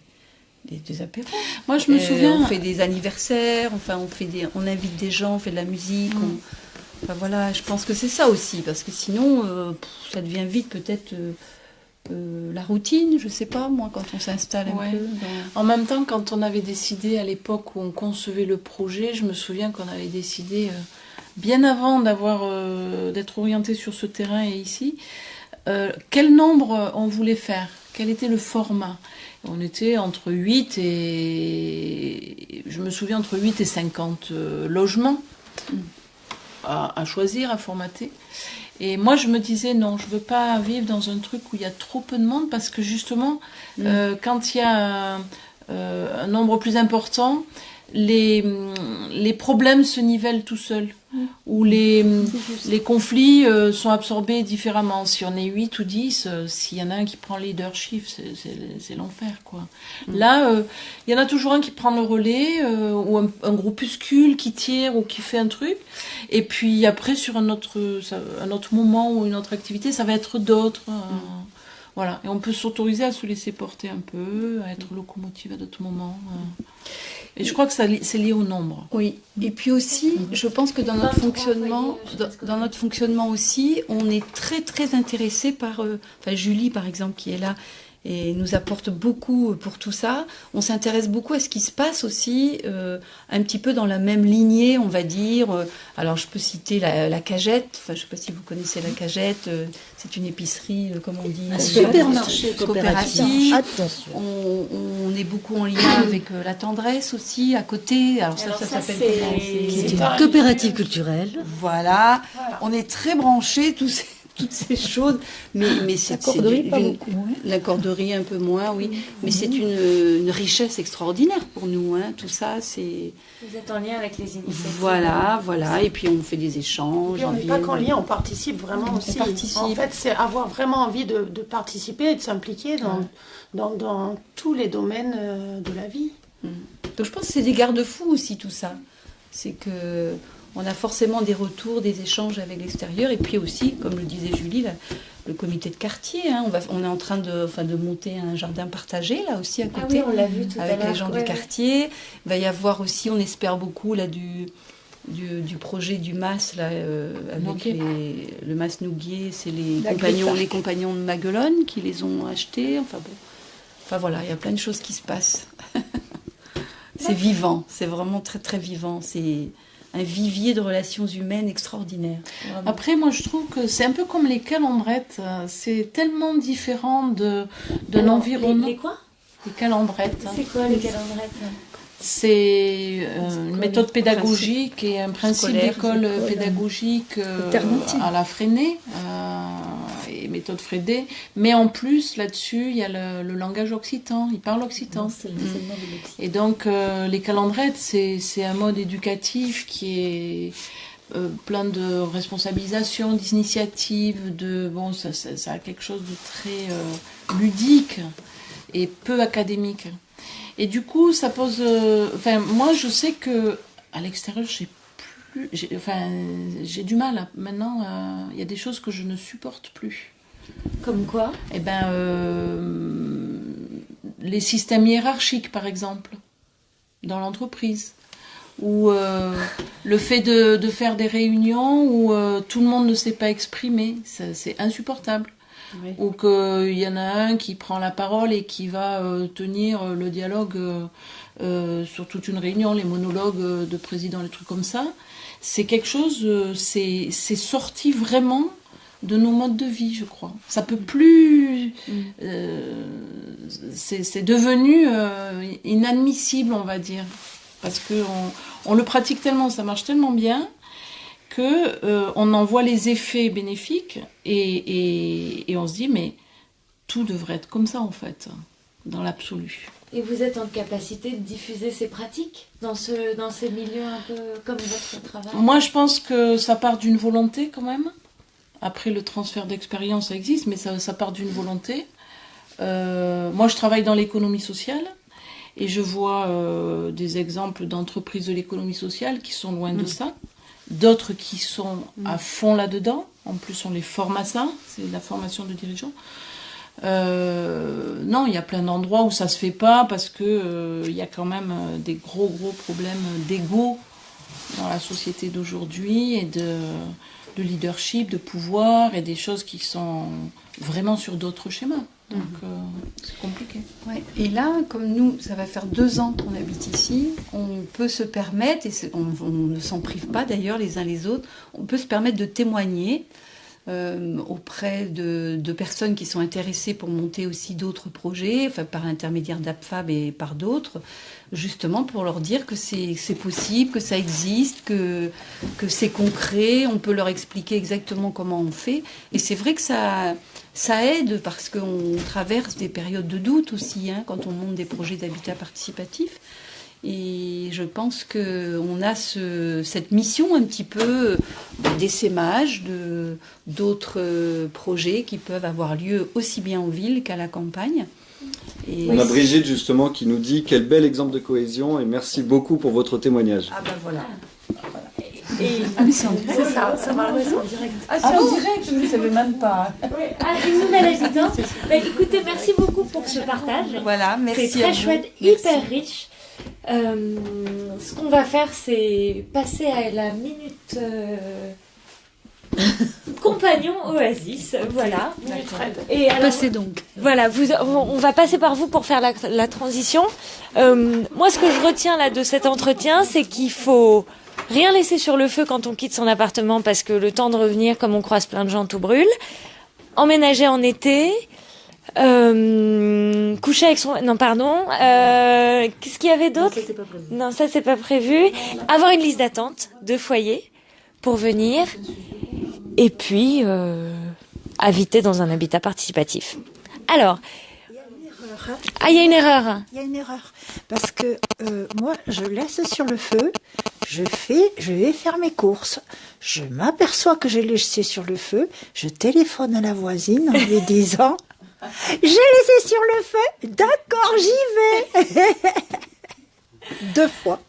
des, des apéros. Moi, je me Euh, souviens. On fait des anniversaires, enfin, on, fait des, on invite des gens, on fait de la musique. Mm. on- enfin, voilà, je pense que c'est ça aussi, parce que sinon, euh, pff, ça devient vite peut-être euh, euh, la routine, je sais pas, moi, quand on s'installe un Ouais. peu. dans- En même temps, quand on avait décidé à l'époque où on concevait le projet, je me souviens qu'on avait décidé euh, bien avant d'avoir euh, d'être orienté sur ce terrain et ici, quel nombre on voulait faire, quel était le format? On était entre 8 et je me souviens entre 8 et 50 euh, logements. Mm. à, choisir, à formater. Et moi, je me disais, non, je veux pas vivre dans un truc où il y a trop peu de monde, parce que justement, mm. euh, quand il y a un, nombre plus important, les, les problèmes se nivellent tout seuls où les, les conflits euh, sont absorbés différemment. Si on est 8 ou 10, euh, s'il y en a un qui prend le leadership, c'est l'enfer. quoi. Mm. Là, euh, il y en a toujours un qui prend le relais, ou un, un, groupuscule qui tire ou qui fait un truc. Et puis après, sur un autre, un autre moment ou une autre activité, ça va être d'autres. Mm. Voilà. Et on peut s'autoriser à se laisser porter un peu, à être locomotive à d'autres moments. Et je crois que c'est lié au nombre. Oui. Et puis aussi, je pense que dans notre fonctionnement, dans, notre fonctionnement aussi, on est très très intéressé par, euh, enfin Julie par exemple qui est là, et nous apporte beaucoup pour tout ça. On s'intéresse beaucoup à ce qui se passe aussi, euh, un petit peu dans la même lignée, on va dire. Euh, alors, je peux citer la, Cagette. Enfin, je ne sais pas si vous connaissez la Cagette. Euh, c'est une épicerie, comme on dit, un supermarché coopératif. Attention. On, est beaucoup en lien avec la tendresse aussi à côté. Alors ça, ça, s'appelle C'est une coopérative culturelle. Voilà. On est très branchés tous ces toutes ces choses. Mais, mais c'est, la corderie, pas beaucoup, La corderie un peu moins, oui. Mais c'est une, une, richesse extraordinaire pour nous. Hein. Tout ça, c'est. Vous êtes en lien avec les initiatives. Voilà, voilà. Et puis on fait des échanges. on n'est pas qu'en lien, on participe vraiment aussi. Participe. En fait, c'est avoir vraiment envie de, de participer et de s'impliquer dans, dans, dans, tous les domaines euh, de la vie. Mm. Donc je pense que c'est des garde-fous aussi, tout ça. C'est que on a forcément des retours, des échanges avec l'extérieur. Et puis aussi, comme le disait Julie, le comité de quartier. Hein, on, va, on est en train de, enfin, de monter un jardin partagé, là aussi, à ah côté, on l'a vu tout avec les gens du quartier. Il va y avoir aussi, on espère beaucoup, là, du, du, projet du MAS, là, euh, avec le MAS Nouguier. C'est les compagnons, les compagnons de Maguelone qui les ont achetés. Enfin, bon. enfin voilà, il y a plein de choses qui se passent. c'est vivant, c'est vraiment très, très vivant. C'est un vivier de relations humaines extraordinaire. Après, moi, je trouve que c'est un peu comme les calendrettes. C'est tellement différent de, de l'environnement. Les, quoi? Les calendrettes. C'est quoi les calendrettes? C'est euh, une méthode pédagogique et un principe d'école pédagogique euh, à la freinée. Euh, méthode Frédé. Mais en plus, là-dessus, il y a le, langage occitan. Il parle occitan. Mm. Et donc, euh, les calendrettes, c'est un mode éducatif qui est euh, plein de responsabilisation, d'initiative, de bon, ça, ça, a quelque chose de très euh, ludique et peu académique. Et du coup, ça pose. Enfin, moi, je sais que à l'extérieur, j'ai plus, enfin, j'ai du mal. Maintenant, il y a des choses que je ne supporte plus. Comme quoi Eh ben, euh, les systèmes hiérarchiques, par exemple, dans l'entreprise. Ou euh, le fait de, faire des réunions où euh, tout le monde ne s'est pas exprimé, c'est insupportable. Ou qu'il y en a un qui prend la parole et qui va tenir le dialogue sur toute une réunion, les monologues de président, les trucs comme ça. C'est quelque chose, c'est sorti vraiment de nos modes de vie, je crois. Ça peut plus. Mm. Euh, c'est devenu euh, inadmissible, on va dire. Parce qu'on on le pratique tellement, ça marche tellement bien, que euh, on en voit les effets bénéfiques et, et, on se dit, mais tout devrait être comme ça, en fait, dans l'absolu. Et vous êtes en capacité de diffuser ces pratiques dans, ce, dans ces milieux un peu comme votre travail? Moi, je pense que ça part d'une volonté quand même. Après, le transfert d'expérience, ça existe, mais ça, part d'une volonté. Euh, moi, je travaille dans l'économie sociale et je vois euh, des exemples d'entreprises de l'économie sociale qui sont loin de mm. ça, d'autres qui sont mm. à fond là-dedans. En plus, on les forme à ça, c'est la formation de dirigeants. Euh, non, il y a plein d'endroits où ça se fait pas parce que il y a quand même des gros gros problèmes d'ego dans la société d'aujourd'hui et de de leadership, de pouvoir et des choses qui sont vraiment sur d'autres schémas. Donc mhm. euh, c'est compliqué. Et là, comme nous, ça va faire deux ans qu'on habite ici, on peut se permettre, et on, ne s'en prive pas d'ailleurs les uns les autres, on peut se permettre de témoigner auprès de, de, personnes qui sont intéressées pour monter aussi d'autres projets, enfin, par l'intermédiaire d'APFAB et par d'autres, justement pour leur dire que c'est possible, que ça existe, que, que c'est concret, on peut leur expliquer exactement comment on fait. Et c'est vrai que ça, ça aide parce qu'on traverse des périodes de doute aussi hein, quand on monte des projets d'habitat participatif. Et je pense qu'on a ce, cette mission un petit peu d'essaimage de d'autres projets qui peuvent avoir lieu aussi bien en ville qu'à la campagne. Et On a Brigitte justement qui nous dit quel bel exemple de cohésion et merci beaucoup pour votre témoignage. Ah ben voilà. Et... Ah c'est ça, ça va en direct. Ah c'est en direct, je ne savais même pas. Ah, une nouvelle habitante. Bah, écoutez, merci beaucoup pour ce partage. Voilà, merci. C'est très chouette, hyper riche. Euh, ce qu'on va faire, c'est passer à la minute euh, compagnon Oasis. Voilà. Et alors, Passez donc. Voilà, vous, on va passer par vous pour faire la, la transition. Euh, moi, ce que je retiens là de cet entretien, c'est qu'il faut rien laisser sur le feu quand on quitte son appartement parce que le temps de revenir, comme on croise plein de gens, tout brûle. Emménager en été, euh, coucher avec son... Non, pardon. Euh, Qu'est-ce qu'il y avait d'autre Non, ça, c'est pas prévu. Avoir une liste d'attente de foyers pour venir. Et puis, euh, habiter dans un habitat participatif. Alors... Ah, il y a une erreur. Il y a une erreur. Parce que euh, moi, je laisse sur le feu, je fais, je vais faire mes courses. Je m'aperçois que j'ai laissé sur le feu, je téléphone à la voisine en lui disant j'ai laissé sur le feu. D'accord, j'y vais. Deux fois.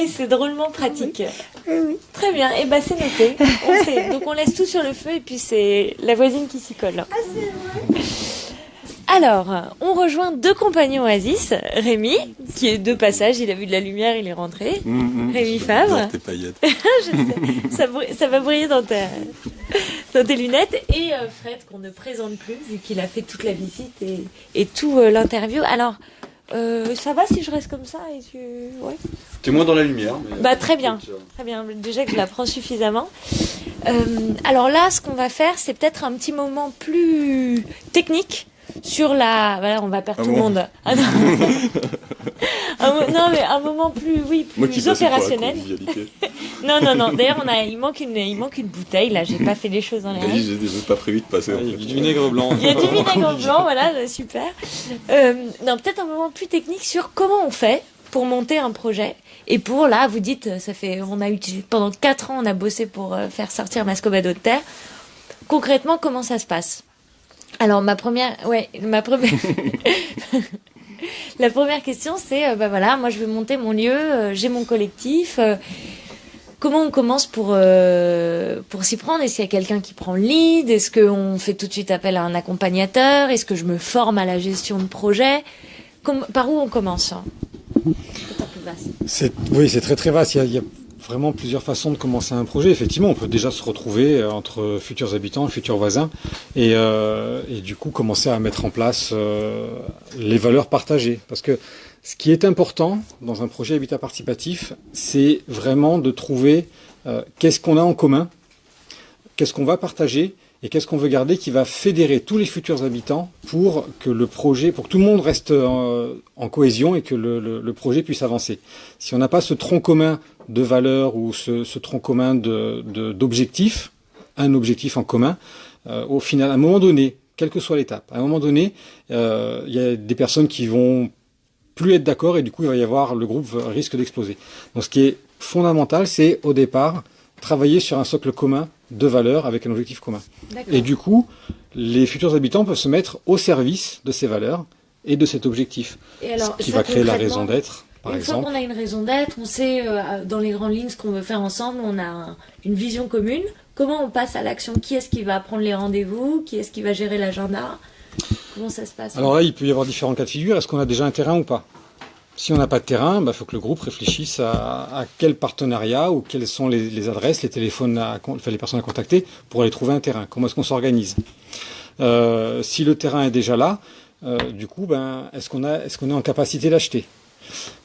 Et c'est drôlement pratique. Oui. Très bien. Et eh ben c'est noté. On Donc on laisse tout sur le feu et puis c'est la voisine qui s'y colle. Ah c'est vrai. Alors, on rejoint deux compagnons Oasis. Rémi, qui est de passage, il a vu de la lumière, il est rentré. Mmh, mmh, Rémi Favre. Tes paillettes. ça, ça, va briller dans, ta, dans tes lunettes. Et euh, Fred, qu'on ne présente plus, vu qu'il a fait toute la visite et, et tout euh, l'interview. Alors, euh, ça va si je reste comme ça et tu... ouais. T'es moins dans la lumière. bah très bien, très bien. Déjà que je la prends suffisamment. alors là, ce qu'on va faire, c'est peut-être un petit moment plus technique sur la. Voilà, on va perdre ah tout le monde. Ah non. non, mais un moment plus, oui, plus opérationnel. non, non, non. D'ailleurs, on a, il manque une, il manque une bouteille. Là, j'ai pas fait les choses dans les règles. J'ai pas prévu de passer. il y a du vinaigre blanc. Il y a du vinaigre blanc, voilà, super. Euh, non, peut-être un moment plus technique sur comment on fait pour monter un projet. Et pour là, vous dites, ça fait, on a utilisé pendant quatre ans, on a bossé pour euh, faire sortir Mascobado de terre. Concrètement, comment ça se passe? Alors ma première, ouais, ma première, la première question c'est, euh, bah voilà, moi je veux monter mon lieu, euh, j'ai mon collectif. Euh, comment on commence pour pour s'y prendre? Est-ce qu'il y a quelqu'un qui prend le lead? Est-ce qu'on fait tout de suite appel à un accompagnateur? Est-ce que je me forme à la gestion de projet? Par où on commence? C'est oui, c'est très très vaste. Vraiment plusieurs façons de commencer un projet. Effectivement, on peut déjà se retrouver euh, entre futurs habitants futurs voisins et, euh, et du coup commencer à mettre en place euh, les valeurs partagées. Parce que ce qui est important dans un projet habitat participatif, c'est vraiment de trouver qu'est-ce qu'on a en commun, qu'est-ce qu'on va partager et qu'est-ce qu'on veut garder qui va fédérer tous les futurs habitants pour que le projet, pour que tout le monde reste en, cohésion et que le, projet puisse avancer. Si on n'a pas ce tronc commun de valeurs ou ce, tronc commun d'objectifs, un objectif en commun, euh, au final, à un moment donné, quelle que soit l'étape, à un moment donné, euh, il y a des personnes qui vont plus être d'accord et du coup il va y avoir le groupe risque d'exploser. Donc ce qui est fondamental, c'est au départ travailler sur un socle commun de valeurs avec un objectif commun. Et du coup, les futurs habitants peuvent se mettre au service de ces valeurs et de cet objectif, et alors, ce qui va créer la raison d'être. Par une exemple. fois qu'on a une raison d'être, on sait euh, dans les grandes lignes ce qu'on veut faire ensemble, on a un, une vision commune. Comment on passe à l'action? Qui est-ce qui va prendre les rendez-vous? Qui est-ce qui va gérer l'agenda? Comment ça se passe? Alors là, il peut y avoir différents cas de figure. Est-ce qu'on a déjà un terrain ou pas? Si on n'a pas de terrain, il bah, faut que le groupe réfléchisse à, à quel partenariat ou quelles sont les, adresses, les téléphones, à, enfin, les personnes à contacter pour aller trouver un terrain. Comment est-ce qu'on s'organise? Euh, Si le terrain est déjà là, euh, du coup, ben, est-ce qu'on est, est en capacité d'acheter?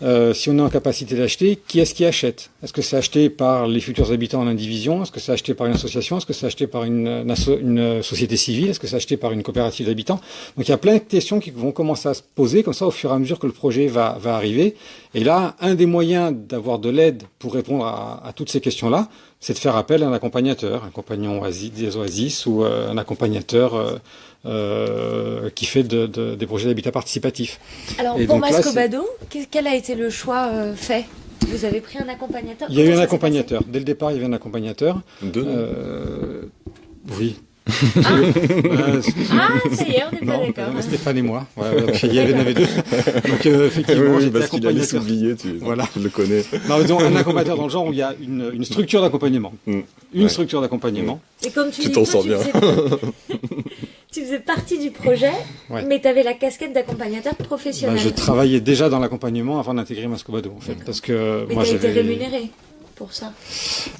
Euh, si on est en capacité d'acheter, qui est-ce qui achète? Est-ce que c'est acheté par les futurs habitants en indivision? Est-ce que c'est acheté par une association? Est-ce que c'est acheté par une, une, société civile? Est-ce que c'est acheté par une coopérative d'habitants? Donc il y a plein de questions qui vont commencer à se poser comme ça au fur et à mesure que le projet va, arriver. Et là, un des moyens d'avoir de l'aide pour répondre à, à toutes ces questions-là, c'est de faire appel à un accompagnateur, un compagnon oasis, des oasis ou euh, un accompagnateur euh, euh, qui fait de, de, des projets d'habitat participatif. Alors pour Mascobado, quel a été le choix euh, fait? Vous avez pris un accompagnateur? Il y a eu un accompagnateur. Dès le départ, il y avait un accompagnateur. Deux. Euh, oui. Ah. ah, ça y est, on n'est pas d'accord. Stéphane et moi. Ouais, il y avait, deux. Donc euh, effectivement, oui, parce qu'il allait s'oublier, tu, voilà. tu le connais. Non, disons, un accompagnateur dans le genre où il y a une, une structure d'accompagnement. Mm. Une ouais. structure d'accompagnement. Et comme tu, tu t'en sors bien. tu faisais partie du projet, mais tu avais la casquette d'accompagnateur professionnel. Bah, je travaillais déjà dans l'accompagnement avant d'intégrer Mascobado, en fait, parce que mais moi j'avais. été rémunéré pour ça.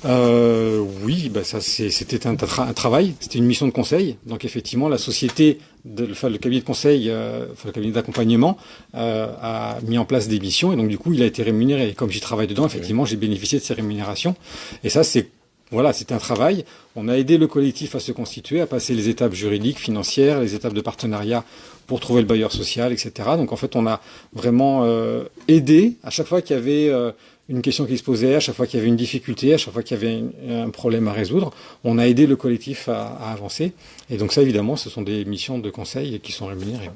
Euh, oui, bah ça c'était un, un, travail, c'était une mission de conseil. Donc effectivement, la société, de, enfin, le cabinet de conseil, euh, enfin, le cabinet d'accompagnement euh, a mis en place des missions et donc du coup il a été rémunéré. Et comme j'y travaille dedans, effectivement, j'ai bénéficié de ces rémunérations. Et ça c'est voilà, c'est un travail. On a aidé le collectif à se constituer, à passer les étapes juridiques, financières, les étapes de partenariat pour trouver le bailleur social, etc. Donc en fait, on a vraiment euh, aidé à chaque fois qu'il y avait euh, une question qui se posait, à chaque fois qu'il y avait une difficulté, à chaque fois qu'il y avait un problème à résoudre, on a aidé le collectif à, avancer. Et donc ça, évidemment, ce sont des missions de conseil qui sont rémunérées.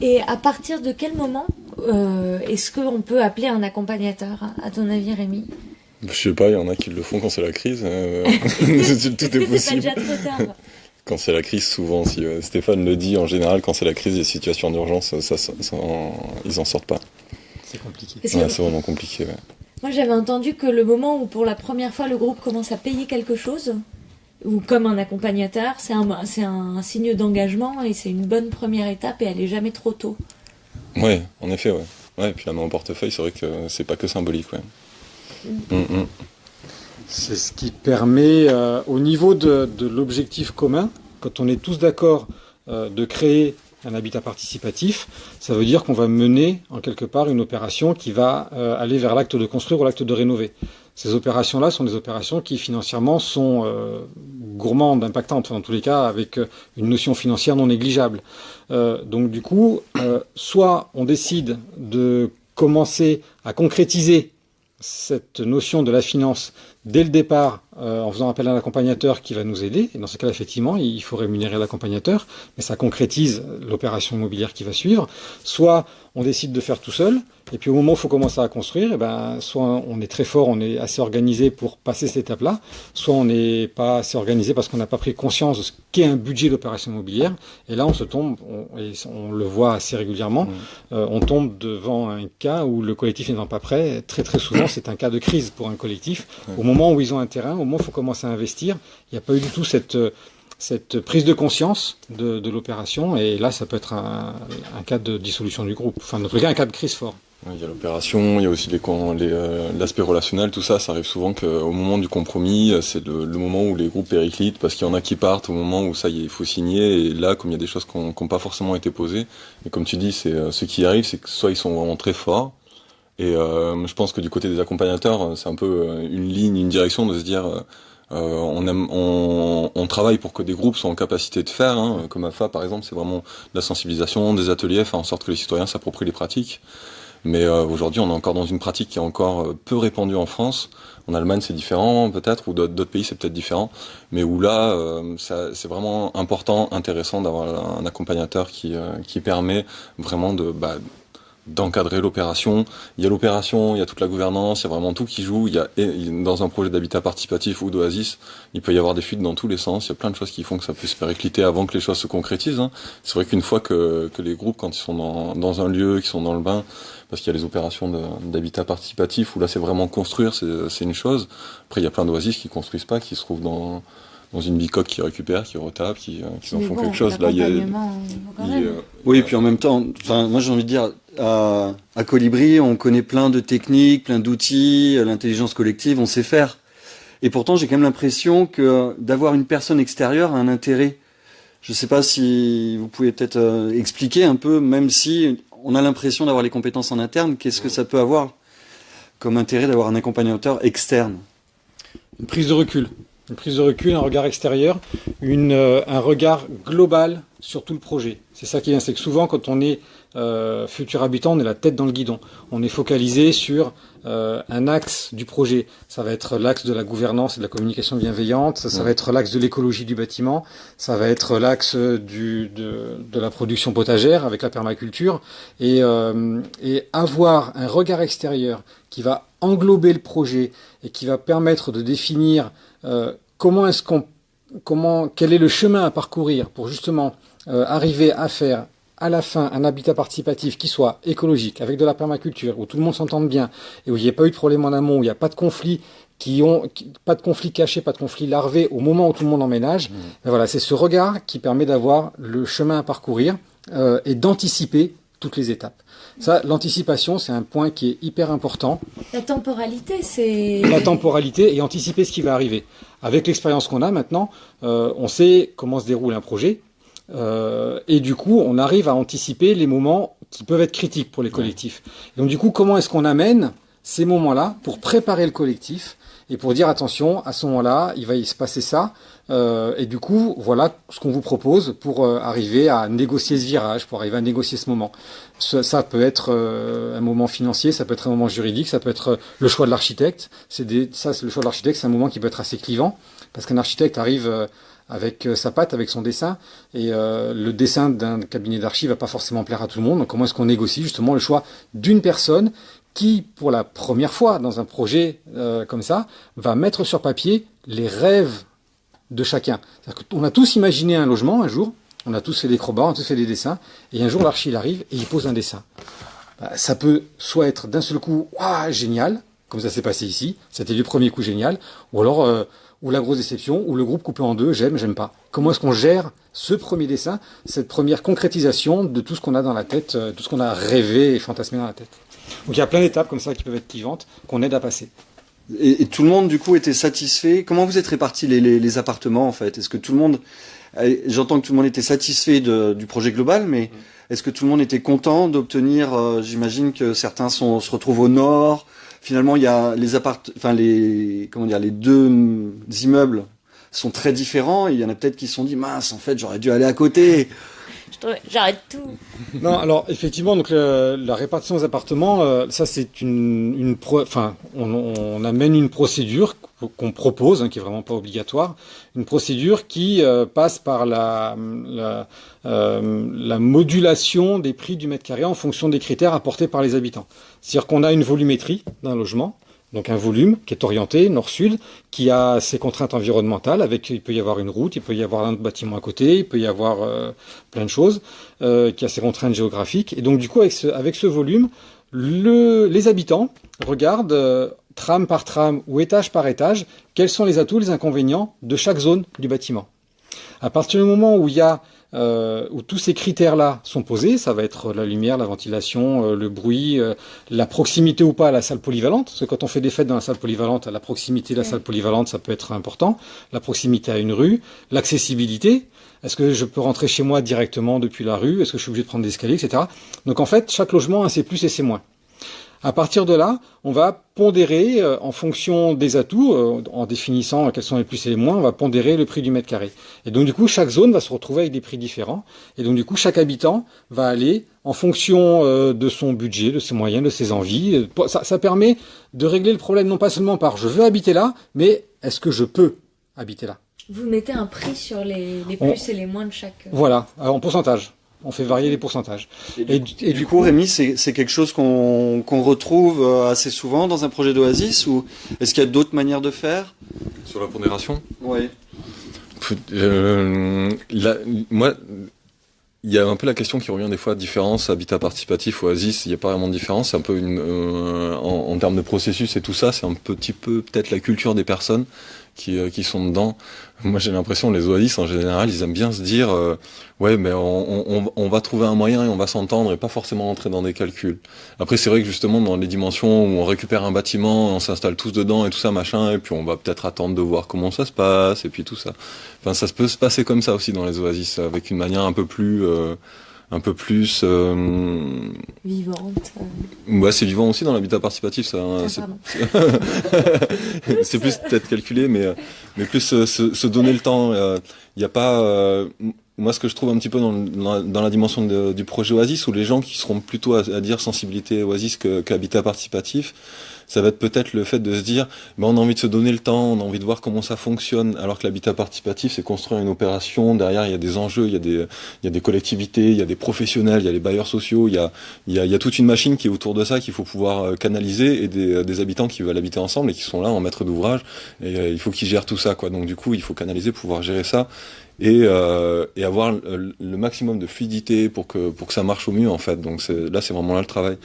Et à partir de quel moment euh, est-ce qu'on peut appeler un accompagnateur, à ton avis, Rémi? Je sais pas, il y en a qui le font quand c'est la crise. Euh, tout est, possible. Pas déjà trop tard quand c'est la crise, souvent, si euh, Stéphane le dit, en général, quand c'est la crise, les situations d'urgence, ça, ça, ça, ils en sortent pas. C'est compliqué. Ouais, c'est vraiment compliqué. Ouais. Moi, j'avais entendu que le moment où, pour la première fois, le groupe commence à payer quelque chose, ou comme un accompagnateur, c'est un, un, signe d'engagement et c'est une bonne première étape et elle est jamais trop tôt. Ouais, en effet, ouais. Ouais, et puis la main au portefeuille, c'est vrai que c'est pas que symbolique, ouais. C'est ce qui permet, euh, au niveau de, l'objectif commun, quand on est tous d'accord euh, de créer un habitat participatif, ça veut dire qu'on va mener en quelque part une opération qui va euh, aller vers l'acte de construire ou l'acte de rénover. Ces opérations-là sont des opérations qui financièrement sont gourmandes, impactantes, enfin, dans tous les cas avec une notion financière non négligeable. Donc du coup, soit on décide de commencer à concrétiser cette notion de la finance dès le départ euh, en faisant appel à un accompagnateur qui va nous aider. Et dans ce cas-là, effectivement, il faut rémunérer l'accompagnateur, mais ça concrétise l'opération immobilière qui va suivre. Soit on décide de faire tout seul, et puis au moment où il faut commencer à construire, et eh ben, soit on est très fort, on est assez organisé pour passer cette étape-là, soit on n'est pas assez organisé parce qu'on n'a pas pris conscience de ce qu'est un budget d'opération immobilière. Et là, on se tombe, on, et on le voit assez régulièrement, mmh. euh, on tombe devant un cas où le collectif n'étant pas prêt. Très très souvent, c'est un cas de crise pour un collectif. Mmh. Au moment où ils ont un terrain, au moment où il faut commencer à investir, il n'y a pas eu du tout cette cette prise de conscience de, l'opération, et là, ça peut être un, cas de dissolution du groupe, enfin, tous les cas, un cas de crise fort. Il y a l'opération, il y a aussi l'aspect euh, relationnel, tout ça, ça arrive souvent qu'au moment du compromis, c'est le, moment où les groupes périclitent, parce qu'il y en a qui partent au moment où ça y est, il faut signer, et là, comme il y a des choses qui n'ont pas forcément été posées, et comme tu dis, c'est euh, ce qui arrive, c'est que soit ils sont vraiment très forts, et euh, je pense que du côté des accompagnateurs, c'est un peu euh, une ligne, une direction de se dire euh, on, aime, on, on, travaille pour que des groupes soient en capacité de faire, hein, comme AFA par exemple, c'est vraiment de la sensibilisation, des ateliers, faire en sorte que les citoyens s'approprient les pratiques. Mais euh, aujourd'hui, on est encore dans une pratique qui est encore euh, peu répandue en France. En Allemagne, c'est différent peut-être, ou d'autres pays, c'est peut-être différent. Mais où là, euh, c'est vraiment important, intéressant d'avoir un accompagnateur qui, euh, qui permet vraiment de... Bah, d'encadrer l'opération. Il y a l'opération, il y a toute la gouvernance, il y a vraiment tout qui joue. Il y a dans un projet d'habitat participatif ou d'oasis, il peut y avoir des fuites dans tous les sens. Il y a plein de choses qui font que ça peut se péricliter avant que les choses se concrétisent. Hein. C'est vrai qu'une fois que, que les groupes, quand ils sont dans, dans un lieu, qui sont dans le bain, parce qu'il y a les opérations d'habitat participatif où là c'est vraiment construire, c'est une chose. Après il y a plein d'oasis qui construisent pas, qui se trouvent dans dans une bicoque qui récupère, qui retape, qui, euh, qui en font bon, quelque chose. Là, il y a, il, euh, oui, et puis en même temps, enfin, moi j'ai envie de dire, à, Colibri, on connaît plein de techniques, plein d'outils, l'intelligence collective, on sait faire. Et pourtant, j'ai quand même l'impression que d'avoir une personne extérieure a un intérêt. Je ne sais pas si vous pouvez peut-être euh, expliquer un peu, même si on a l'impression d'avoir les compétences en interne. Qu'est-ce que ça peut avoir comme intérêt d'avoir un accompagnateur externe? Une prise de recul. Une prise de recul, un regard extérieur, euh, un regard global sur tout le projet. C'est ça qui vient, c'est que souvent quand on est euh, futur habitant, on est la tête dans le guidon. On est focalisé sur euh, un axe du projet. Ça va être l'axe de la gouvernance et de la communication bienveillante, ça, ça va être l'axe de l'écologie du bâtiment, ça va être l'axe du, de, de, la production potagère avec la permaculture, et, euh, et avoir un regard extérieur qui va englober le projet et qui va permettre de définir euh, comment est-ce qu'on comment quel est le chemin à parcourir pour justement euh, arriver à faire à la fin un habitat participatif qui soit écologique, avec de la permaculture, où tout le monde s'entende bien, et où il n'y ait pas eu de problème en amont, où il n'y a pas de conflit qui ont pas de conflit caché, pas de conflit larvé au moment où tout le monde emménage. Mmh. Ben voilà, c'est ce regard qui permet d'avoir le chemin à parcourir euh, et d'anticiper toutes les étapes. Ça, l'anticipation, c'est un point qui est hyper important. La temporalité, c'est... La temporalité et anticiper ce qui va arriver. Avec l'expérience qu'on a maintenant, euh, on sait comment se déroule un projet, euh, et du coup, on arrive à anticiper les moments qui peuvent être critiques pour les collectifs. Et donc du coup, comment est-ce qu'on amène ces moments-là pour préparer le collectif et pour dire attention, à ce moment-là, il va y se passer ça. Euh, et du coup, voilà ce qu'on vous propose pour euh, arriver à négocier ce virage, pour arriver à négocier ce moment. Ça, ça peut être euh, un moment financier, ça peut être un moment juridique, ça peut être le choix de l'architecte. C'est ça, le choix de l'architecte, c'est un moment qui peut être assez clivant parce qu'un architecte arrive avec sa patte, avec son dessin, et le dessin d'un cabinet d'archi va pas forcément plaire à tout le monde. Donc comment est-ce qu'on négocie justement le choix d'une personne qui, pour la première fois dans un projet euh, comme ça, va mettre sur papier les rêves de chacun. On a tous imaginé un logement un jour, on a tous fait des crobats, on a tous fait des dessins, et un jour l'archi arrive et il pose un dessin. Bah, ça peut soit être d'un seul coup, waouh, génial, comme ça s'est passé ici, c'était du premier coup génial, ou alors, euh, ou la grosse déception, ou le groupe coupé en deux, j'aime, j'aime pas. Comment est-ce qu'on gère ce premier dessin, cette première concrétisation de tout ce qu'on a dans la tête, euh, tout ce qu'on a rêvé et fantasmé dans la tête? Donc il y a plein d'étapes comme ça qui peuvent être clivantes, qu'on aide à passer. Et, et, tout le monde, du coup, était satisfait? Comment vous êtes répartis les, les, les appartements, en fait? Est-ce que tout le monde... J'entends que tout le monde était satisfait de, du projet global, mais est-ce que tout le monde était content d'obtenir... Euh, J'imagine que certains sont, se retrouvent au nord. Finalement, il y a les appart... Enfin, les... Comment dire Les deux immeubles sont très différents. Il y en a peut-être qui se sont dit, mince, en fait, j'aurais dû aller à côté. J'arrête tout. Non, alors effectivement, la répartition des appartements, euh, ça c'est une, enfin, on, amène une procédure qu'on propose, hein, qui est vraiment pas obligatoire, une procédure qui euh, passe par la la, euh, la, modulation des prix du mètre carré en fonction des critères apportés par les habitants. C'est-à-dire qu'on a une volumétrie d'un logement donc un volume qui est orienté nord-sud, qui a ses contraintes environnementales, avec il peut y avoir une route, il peut y avoir un bâtiment à côté, il peut y avoir euh, plein de choses, euh, qui a ses contraintes géographiques. Et donc du coup, avec ce, avec ce volume, le, les habitants regardent euh, tram par tram ou étage par étage, quels sont les atouts, les inconvénients de chaque zone du bâtiment. À partir du moment où il y a euh, où tous ces critères-là sont posés, ça va être la lumière, la ventilation, euh, le bruit, euh, la proximité ou pas à la salle polyvalente, parce que quand on fait des fêtes dans la salle polyvalente, la proximité de la salle polyvalente, ça peut être important, la proximité à une rue, l'accessibilité, est-ce que je peux rentrer chez moi directement depuis la rue, est-ce que je suis obligé de prendre des escaliers, etc. Donc en fait, chaque logement a ses plus et ses moins. À partir de là, on va pondérer euh, en fonction des atouts, euh, en définissant quels sont les plus et les moins, on va pondérer le prix du mètre carré. Et donc du coup, chaque zone va se retrouver avec des prix différents. Et donc du coup, chaque habitant va aller en fonction euh, de son budget, de ses moyens, de ses envies. Ça, ça permet de régler le problème non pas seulement par je veux habiter là, mais est-ce que je peux habiter là? Vous mettez un prix sur les, les plus on... et les moins de chaque. Voilà, en pourcentage on fait varier les pourcentages. Et, et, et du coup, Rémi, c'est quelque chose qu'on qu retrouve assez souvent dans un projet d'Oasis ou est-ce qu'il y a d'autres manières de faire? Sur la pondération? Oui. Euh, là, moi, il y a un peu la question qui revient des fois, différence, habitat participatif, oasis, il n'y a pas vraiment de différence, c'est un peu une, euh, en, en, termes de processus et tout ça, c'est un petit peu peut-être la culture des personnes qui, euh, qui sont dedans. Moi, j'ai l'impression les oasis en général, ils aiment bien se dire, euh, ouais, mais on, on, on, va trouver un moyen et on va s'entendre et pas forcément rentrer dans des calculs. Après, c'est vrai que justement dans les dimensions où on récupère un bâtiment, on s'installe tous dedans et tout ça, machin, et puis on va peut-être attendre de voir comment ça se passe et puis tout ça. Enfin, ça peut se passer comme ça aussi dans les oasis, avec une manière un peu plus euh, un peu plus euh, vivante. Ouais, c'est vivant aussi dans l'habitat participatif. Ça, Ah, c'est- plus peut-être calculé, mais mais plus se, se- se donner le temps. Il n'y a pas. euh, moi, ce que je trouve un petit peu dans, dans la, dans la dimension de- du projet Oasis, où les gens qui seront plutôt à, à dire sensibilité Oasis que- qu'habitat participatif, ça va être peut-être le fait de se dire, ben, on a envie de se donner le temps, on a envie de voir comment ça fonctionne, alors que l'habitat participatif, c'est construire une opération. Derrière, il y a des enjeux, il y a des, il y a des collectivités, il y a des professionnels, il y a les bailleurs sociaux, il y a, il y a, il y a toute une machine qui est autour de ça qu'il faut pouvoir euh, canaliser et des, des habitants qui veulent habiter ensemble et qui sont là en maître d'ouvrage. Et euh, il faut qu'ils gèrent tout ça, quoi. Donc du coup, il faut canaliser, pouvoir gérer ça et, euh, et avoir le, maximum de fluidité pour que pour que ça marche au mieux en fait. Donc là, c'est vraiment là le travail.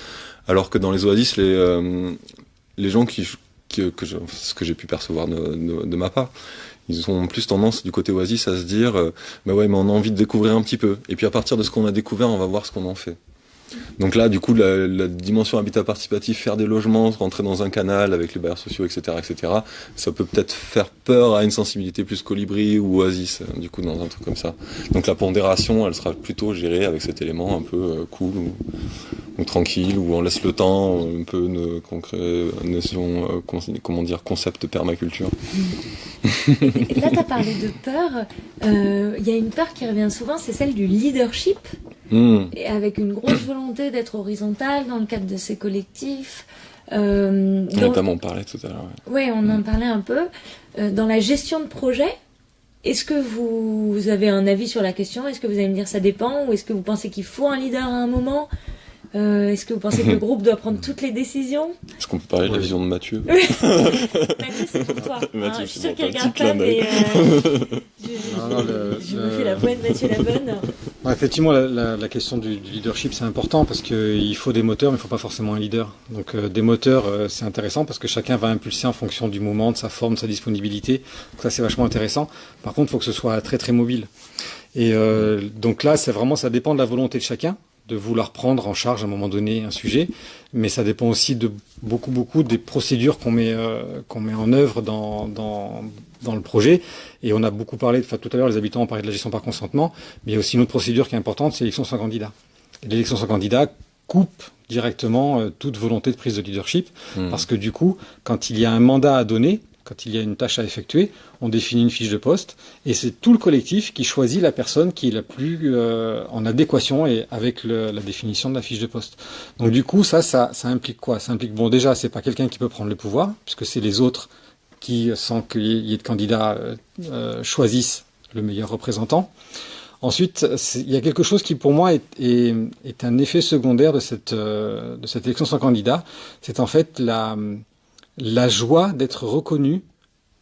Alors que dans les oasis, les euh, les gens qui, que ce que j'ai pu percevoir de ma part, ils ont plus tendance du côté oasis à se dire, euh, bah ouais, mais on a envie de découvrir un petit peu. Et puis à partir de ce qu'on a découvert, on va voir ce qu'on en fait. Donc là, du coup, la, dimension habitat participatif, faire des logements, rentrer dans un canal avec les bailleurs sociaux, etc., etc., ça peut peut-être faire peur à une sensibilité plus colibri ou oasis, euh, du coup, dans un truc comme ça. Donc la pondération, elle sera plutôt gérée avec cet élément un peu euh, cool ou, tranquille, où on laisse le temps, un peu une concret, notion, comment dire, concept permaculture. Et Là, tu as parlé de peur. Euh, Il y a une peur qui revient souvent, c'est celle du leadership, Hmm. et avec une grosse volonté d'être horizontal dans le cadre de ces collectifs. Euh, On notamment parlé tout à l'heure. Ouais, on en parlait un peu. Euh, dans la gestion de projet, est-ce que vous, vous avez un avis sur la question? Est-ce que vous allez me dire ça dépend? Ou est-ce que vous pensez qu'il faut un leader à un moment? Euh, Est-ce que vous pensez que le groupe doit prendre toutes les décisions Est-ce qu'on peut parler de la vision de Mathieu Mathieu, c'est pour toi. Mathieu, hein. je suis sûre un regarde pas, mais euh, je, Non, non, le- je me fais la bonne, Mathieu la bonne. Non, effectivement, la, la- la question du, du leadership, c'est important parce qu'il faut des moteurs, mais il faut pas forcément un leader. Donc euh, des moteurs, euh, c'est intéressant parce que chacun va impulser en fonction du moment, de sa forme, de sa disponibilité. Donc ça, c'est vachement intéressant. Par contre, il faut que ce soit très très mobile. Et euh, donc là, c'est vraiment, ça dépend de la volonté de chacun de vouloir prendre en charge à un moment donné un sujet, mais ça dépend aussi de beaucoup beaucoup des procédures qu'on met euh, qu'on met en œuvre dans, dans dans le projet. Et on a beaucoup parlé, enfin tout à l'heure, les habitants ont parlé de la gestion par consentement, mais il y a aussi une autre procédure qui est importante, c'est l'élection sans candidat. L'élection sans candidat coupe directement euh, toute volonté de prise de leadership, Hmm. parce que du coup, quand il y a un mandat à donner, quand il y a une tâche à effectuer, on définit une fiche de poste, et c'est tout le collectif qui choisit la personne qui est la plus euh, en adéquation et avec le- la définition de la fiche de poste. Donc du coup, ça, ça, ça implique quoi? Ça implique, bon, déjà, c'est pas quelqu'un qui peut prendre le pouvoir, puisque c'est les autres qui, sans qu'il y ait de candidats, euh, euh, choisissent le meilleur représentant. Ensuite, il y a quelque chose qui, pour moi, est, est, est un effet secondaire de cette, euh, de cette élection sans candidat. C'est en fait la, la joie d'être reconnu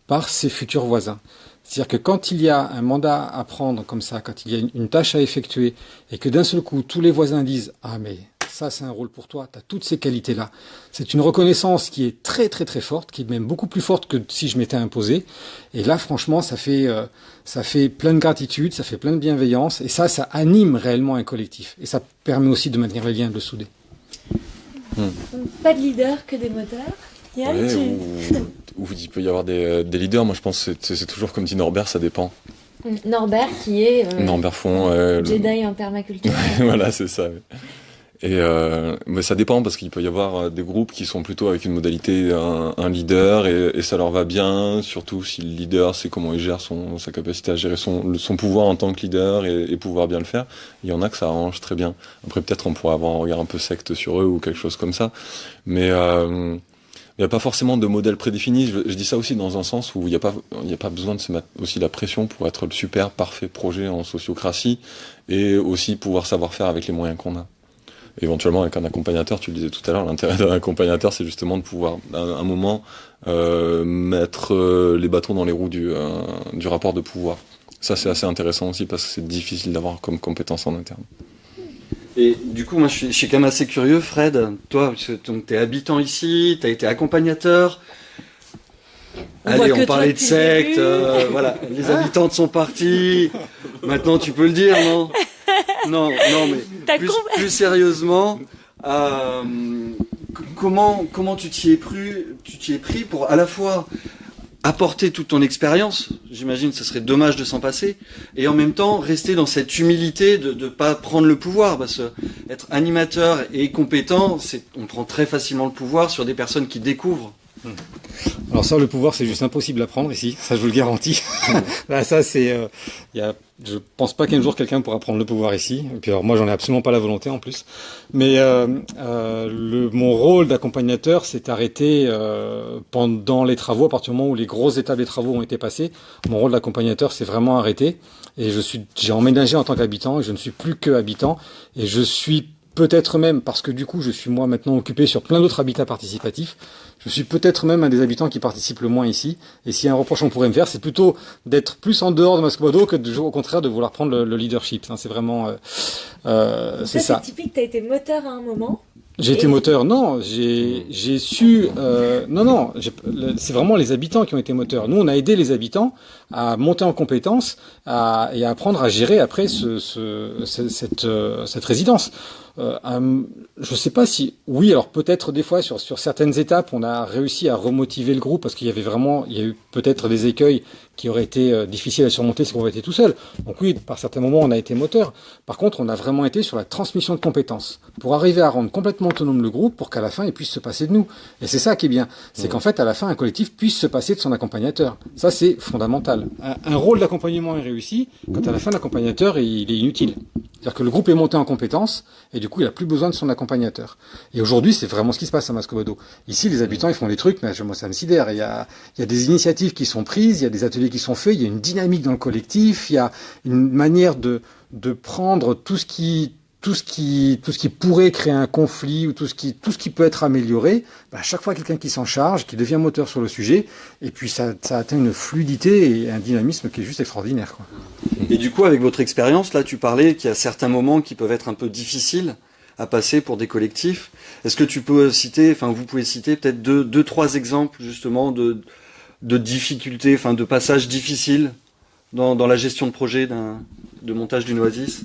par ses futurs voisins. C'est-à-dire que quand il y a un mandat à prendre comme ça, quand il y a une, tâche à effectuer, et que d'un seul coup, tous les voisins disent « Ah, mais ça, c'est un rôle pour toi, tu as toutes ces qualités-là », c'est une reconnaissance qui est très, très, très forte, qui est même beaucoup plus forte que si je m'étais imposé. Et là, franchement, ça fait, euh, ça fait plein de gratitude, ça fait plein de bienveillance, et ça, ça anime réellement un collectif. Et ça permet aussi de maintenir les liens, de le souder. Pas de leader, que des moteurs. Ouais, ou, ou il peut y avoir des, euh, des leaders. Moi, je pense que c'est- c'est toujours comme dit Norbert, ça dépend. Norbert, qui est euh, Norbert Font, euh, le- Jedi en permaculture. voilà, c'est ça. Et euh, mais ça dépend parce qu'il peut y avoir euh, des groupes qui sont plutôt avec une modalité un, un leader et, et ça leur va bien, surtout si le leader sait comment il gère son sa capacité à gérer son le- son pouvoir en tant que leader et, et pouvoir bien le faire. Il y en a que ça arrange très bien. Après peut-être on pourrait avoir un regard un peu secte sur eux ou quelque chose comme ça, mais il n'y a pas forcément de modèle prédéfini. Je, je dis ça aussi dans un sens où il n'y a pas, il n'y a pas besoin de se mettre aussi la pression pour être le super parfait projet en sociocratie et aussi pouvoir savoir faire avec les moyens qu'on a. Éventuellement avec un accompagnateur, tu le disais tout à l'heure, l'intérêt d'un accompagnateur, c'est justement de pouvoir à un moment euh, mettre euh, les bâtons dans les roues du, euh, du rapport de pouvoir. Ça c'est assez intéressant aussi parce que c'est difficile d'avoir comme compétence en interne. Et du coup, moi, je suis, je suis quand même assez curieux, Fred. Toi, parce que donc, t'es habitant ici, t'as été accompagnateur. On Allez, on parlait de secte, euh, voilà. Les habitantes sont partis. Maintenant, tu peux le dire, non? Non, non, mais plus, plus sérieusement, euh, comment comment tu t'y es pris Tu t'y es pris pour à la fois apporter toute ton expérience. J'imagine ce serait dommage de s'en passer. Et en même temps, rester dans cette humilité de ne pas prendre le pouvoir. Parce que être animateur et compétent, on prend très facilement le pouvoir sur des personnes qui découvrent. Alors ça, le pouvoir, c'est juste impossible à prendre ici. Ça, je vous le garantis. Là, ça, c'est, euh, y a, je pense pas qu'un jour quelqu'un pourra prendre le pouvoir ici. Et puis alors, moi, j'en ai absolument pas la volonté en plus. Mais euh, euh, le, mon rôle d'accompagnateur s'est arrêté euh, pendant les travaux, à partir du moment où les grosses étapes des travaux ont été passées. Mon rôle d'accompagnateur s'est vraiment arrêté. Et je suis, j'ai emménagé en tant qu'habitant. Et je ne suis plus que habitant. Et je suis peut-être même, parce que du coup, je suis moi maintenant occupé sur plein d'autres habitats participatifs. Je suis peut-être même un des habitants qui participe le moins ici. Et si un reproche on pourrait me faire, c'est plutôt d'être plus en dehors de Mascobodo que de, au contraire de vouloir prendre le, le leadership. Hein, c'est vraiment, euh, euh, c'est ça. C'est typique. T'as été moteur à un moment. J'ai été moteur, non. J'ai j'ai su, euh, non non. C'est vraiment les habitants qui ont été moteurs. Nous, on a aidé les habitants à monter en compétences à, et à apprendre à gérer après ce, ce, cette, euh, cette résidence. Euh, je sais pas si, oui, alors peut-être des fois sur, sur certaines étapes, on a réussi à remotiver le groupe parce qu'il y avait vraiment, il y a eu peut-être des écueils qui auraient été euh, difficiles à surmonter si on avait été tout seul. Donc oui, par certains moments, on a été moteur. Par contre, on a vraiment été sur la transmission de compétences pour arriver à rendre complètement autonome le groupe pour qu'à la fin, il puisse se passer de nous. Et c'est ça qui est bien, c'est qu'en fait, à la fin, un collectif puisse se passer de son accompagnateur. Ça, c'est fondamental. Un, un rôle d'accompagnement est réussi quand à la fin, l'accompagnateur il est inutile. C'est-à-dire que le groupe est monté en compétences et du coup, il a plus besoin de son accompagnateur. Et aujourd'hui, c'est vraiment ce qui se passe à Mascobodo. Ici, les habitants, ils font des trucs, mais moi, ça me sidère. Il y a, il y a des initiatives qui sont prises, il y a des ateliers qui sont faits, il y a une dynamique dans le collectif, il y a une manière de, de prendre tout ce qui, tout ce qui, tout ce qui pourrait créer un conflit ou tout ce qui, tout ce qui peut être amélioré, bah, à chaque fois quelqu'un qui s'en charge, qui devient moteur sur le sujet, et puis ça, ça atteint une fluidité et un dynamisme qui est juste extraordinaire. Et du coup, avec votre expérience, là, tu parlais qu'il y a certains moments qui peuvent être un peu difficiles à passer pour des collectifs. Est-ce que tu peux citer, enfin, vous pouvez citer peut-être deux, deux, trois exemples justement de, de difficultés, enfin, de passages difficiles dans, la gestion de projet de montage d'une oasis?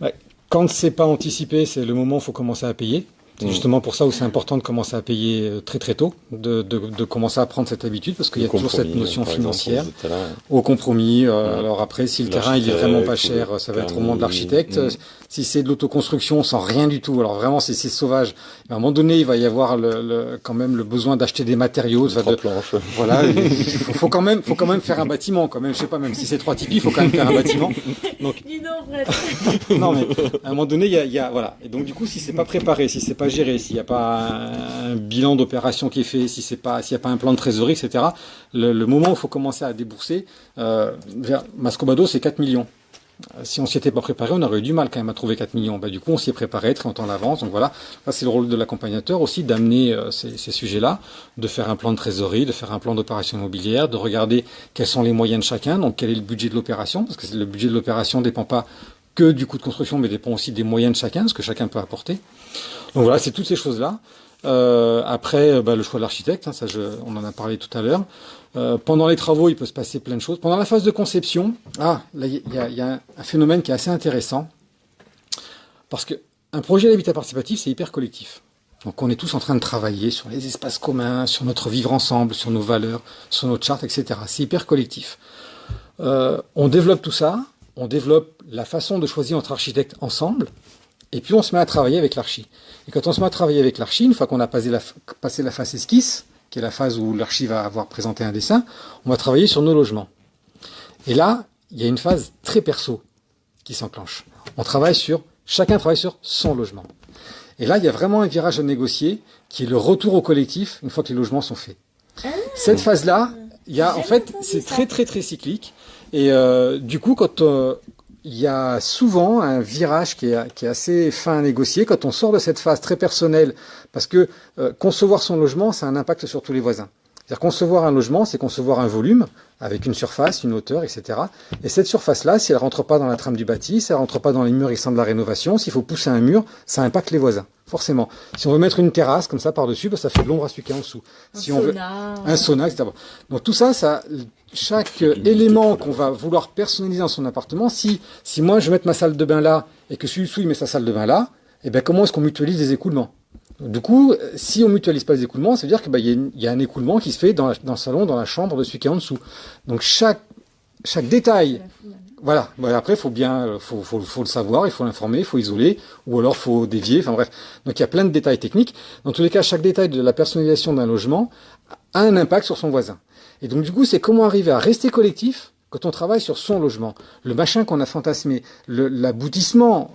Ouais. Quand c'est pas anticipé, c'est le moment où il faut commencer à payer. C'est justement pour ça où c'est important de commencer à payer euh, très très tôt, de, de, de commencer à prendre cette habitude, parce qu'il y a toujours cette notion financière exemple, au compromis. Euh, ouais. Alors après, si le terrain il est vraiment pas cher, ça va être au moment de l'architecte. Mmh. Si c'est de l'autoconstruction sans rien du tout, alors vraiment si c'est sauvage, à un moment donné il va y avoir le, le quand même le besoin d'acheter des matériaux. De, planches. Voilà, il faut, faut, quand même, faut quand même faire un bâtiment quand même. Je sais pas, même si c'est trois tipis, il faut quand même faire un bâtiment. Donc, non mais à un moment donné il y a, il y a voilà. Et donc du coup si c'est pas préparé, si c'est pas géré, s'il n'y a pas un, bilan d'opération qui est fait, si c'est pas, s'il n'y a pas un plan de trésorerie, etc. Le, moment où il faut commencer à débourser, euh, Mascobado, c'est 4 millions. Si on s'y était pas préparé, on aurait eu du mal quand même à trouver 4 millions. Bah, du coup, on s'y est préparé très longtemps en avance. Donc voilà, c'est le rôle de l'accompagnateur aussi d'amener euh, ces, ces sujets-là, de faire un plan de trésorerie, de faire un plan d'opération immobilière, de regarder quels sont les moyens de chacun, donc quel est le budget de l'opération, parce que le budget de l'opération dépend pas que du coût de construction, mais dépend aussi des moyens de chacun, ce que chacun peut apporter. Donc voilà, c'est toutes ces choses-là. Euh, après, bah, le choix de l'architecte, hein, ça, on en a parlé tout à l'heure. Euh, pendant les travaux, il peut se passer plein de choses. Pendant la phase de conception, ah, là, il y a, un phénomène qui est assez intéressant, parce que un projet d'habitat participatif, c'est hyper collectif. Donc, on est tous en train de travailler sur les espaces communs, sur notre vivre ensemble, sur nos valeurs, sur notre charte, etc. C'est hyper collectif. Euh, on développe tout ça, on développe la façon de choisir notre architecte ensemble, et puis on se met à travailler avec l'archi. Et quand on se met à travailler avec l'archi, une fois qu'on a passé la, passé la phase esquisse, qui est la phase où l'archi va avoir présenté un dessin, on va travailler sur nos logements. Et là, il y a une phase très perso qui s'enclenche. On travaille sur, chacun travaille sur son logement. Et là, il y a vraiment un virage à négocier qui est le retour au collectif une fois que les logements sont faits. Ah, Cette phase-là, il y a, en fait, c'est très, très, très cyclique. Et euh, du coup, quand, euh, il y a souvent un virage qui est, qui est, assez fin à négocier quand on sort de cette phase très personnelle, parce que euh, concevoir son logement, ça a un impact sur tous les voisins. C'est-à-dire concevoir un logement, c'est concevoir un volume avec une surface, une hauteur, etc. Et cette surface-là, si elle rentre pas dans la trame du bâti, si elle rentre pas dans les murs existants de la rénovation, s'il faut pousser un mur, ça impacte les voisins, forcément. Si on veut mettre une terrasse comme ça par-dessus, bah, ça fait de l'ombre à celui qui est en dessous. Un si sauna. on veut un sauna, etc. Donc tout ça, ça, chaque élément qu'on va vouloir personnaliser dans son appartement, si si moi je mettre ma salle de bain là et que il met sa salle de bain là, eh ben comment est-ce qu'on mutualise les écoulements? Du coup, si on mutualise pas les écoulements, ça veut dire qu'il bah, y, a y a un écoulement qui se fait dans, le salon, dans la chambre de celui qui est en dessous. Donc chaque, chaque détail, voilà. Bah, après, faut bien, euh, faut, faut, faut le savoir, il faut l'informer, il faut isoler, ou alors faut dévier. Enfin bref. Donc il y a plein de détails techniques. Dans tous les cas, chaque détail de la personnalisation d'un logement a un impact sur son voisin. Et donc du coup, c'est comment arriver à rester collectif quand on travaille sur son logement. Le machin qu'on a fantasmé, l'aboutissement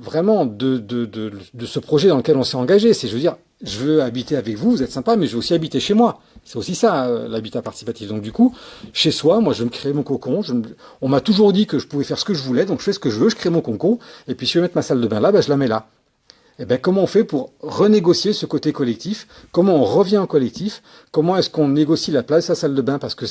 vraiment de, de, de, de ce projet dans lequel on s'est engagé, c'est je veux dire, je veux habiter avec vous, vous êtes sympa, mais je veux aussi habiter chez moi. C'est aussi ça, euh, l'habitat participatif. Donc du coup, chez soi, moi je me créer mon cocon. Je On m'a toujours dit que je pouvais faire ce que je voulais, donc je fais ce que je veux, je crée mon cocon, et puis si je veux mettre ma salle de bain là, ben, je la mets là. Eh ben, comment on fait pour renégocier ce côté collectif? Comment on revient en collectif? Comment est-ce qu'on négocie la place sa salle de bain? Parce que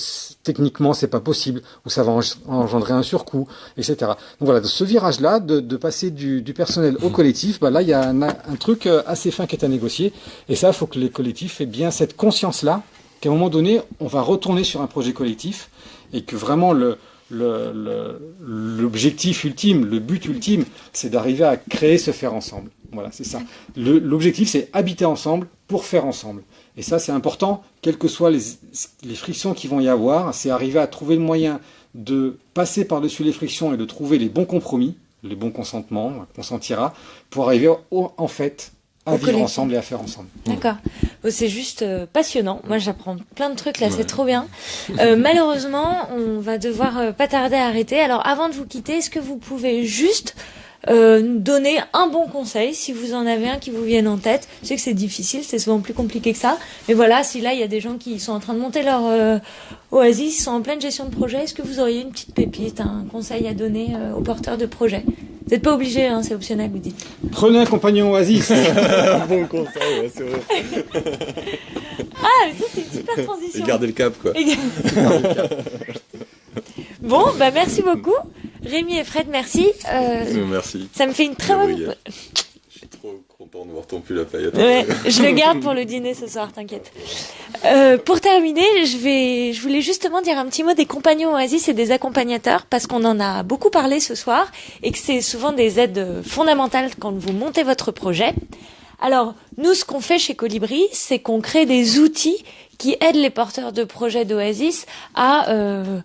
techniquement c'est pas possible ou ça va en- engendrer un surcoût, etc. Donc voilà, ce virage-là, de, de passer du, du personnel au collectif, bah là il y a un, un truc euh, assez fin qui est à négocier et ça, il faut que les collectifs aient bien cette conscience-là qu'à un moment donné, on va retourner sur un projet collectif et que vraiment le- l'objectif ultime, le but ultime, c'est d'arriver à créer ce faire ensemble. Voilà, c'est ça. L'objectif, c'est habiter ensemble pour faire ensemble. Et ça, c'est important, quelles que soient les, les frictions qui vont y avoir, c'est arriver à trouver le moyen de passer par-dessus les frictions et de trouver les bons compromis, les bons consentements, on consentira, pour arriver au- en fait à Au vivre collectif. ensemble et à faire ensemble. D'accord. Oh, C'est juste euh, passionnant. Moi, j'apprends plein de trucs là, Ouais. c'est trop bien. Euh, malheureusement, on va devoir euh, pas tarder à arrêter. Alors, avant de vous quitter, est-ce que vous pouvez juste euh, donner un bon conseil, si vous en avez un qui vous vienne en tête Je sais que c'est difficile, c'est souvent plus compliqué que ça. Mais voilà, si là, il y a des gens qui sont en train de monter leur euh, oasis, ils sont en pleine gestion de projet, est-ce que vous auriez une petite pépite, un conseil à donner euh, aux porteurs de projet Vous n'êtes pas obligé, hein, c'est optionnel, vous dites. Prenez un compagnon oasis. bon conseil, ouais, c'est vrai. Ah, mais ça, c'est une super transition. Et garder le cap, quoi. Et- bon, bah merci beaucoup. Rémi et Fred, merci. Euh, Euh, Merci. ça me fait une très bonne... Je suis trop content de voir ton pull à paillettes. Ouais, je le garde pour le dîner ce soir, t'inquiète. Euh, pour terminer, je vais, je voulais justement dire un petit mot des compagnons Oasis et des accompagnateurs parce qu'on en a beaucoup parlé ce soir et que c'est souvent des aides fondamentales quand vous montez votre projet. Alors, nous, ce qu'on fait chez Colibri, c'est qu'on crée des outils qui aident les porteurs de projets d'Oasis à euh,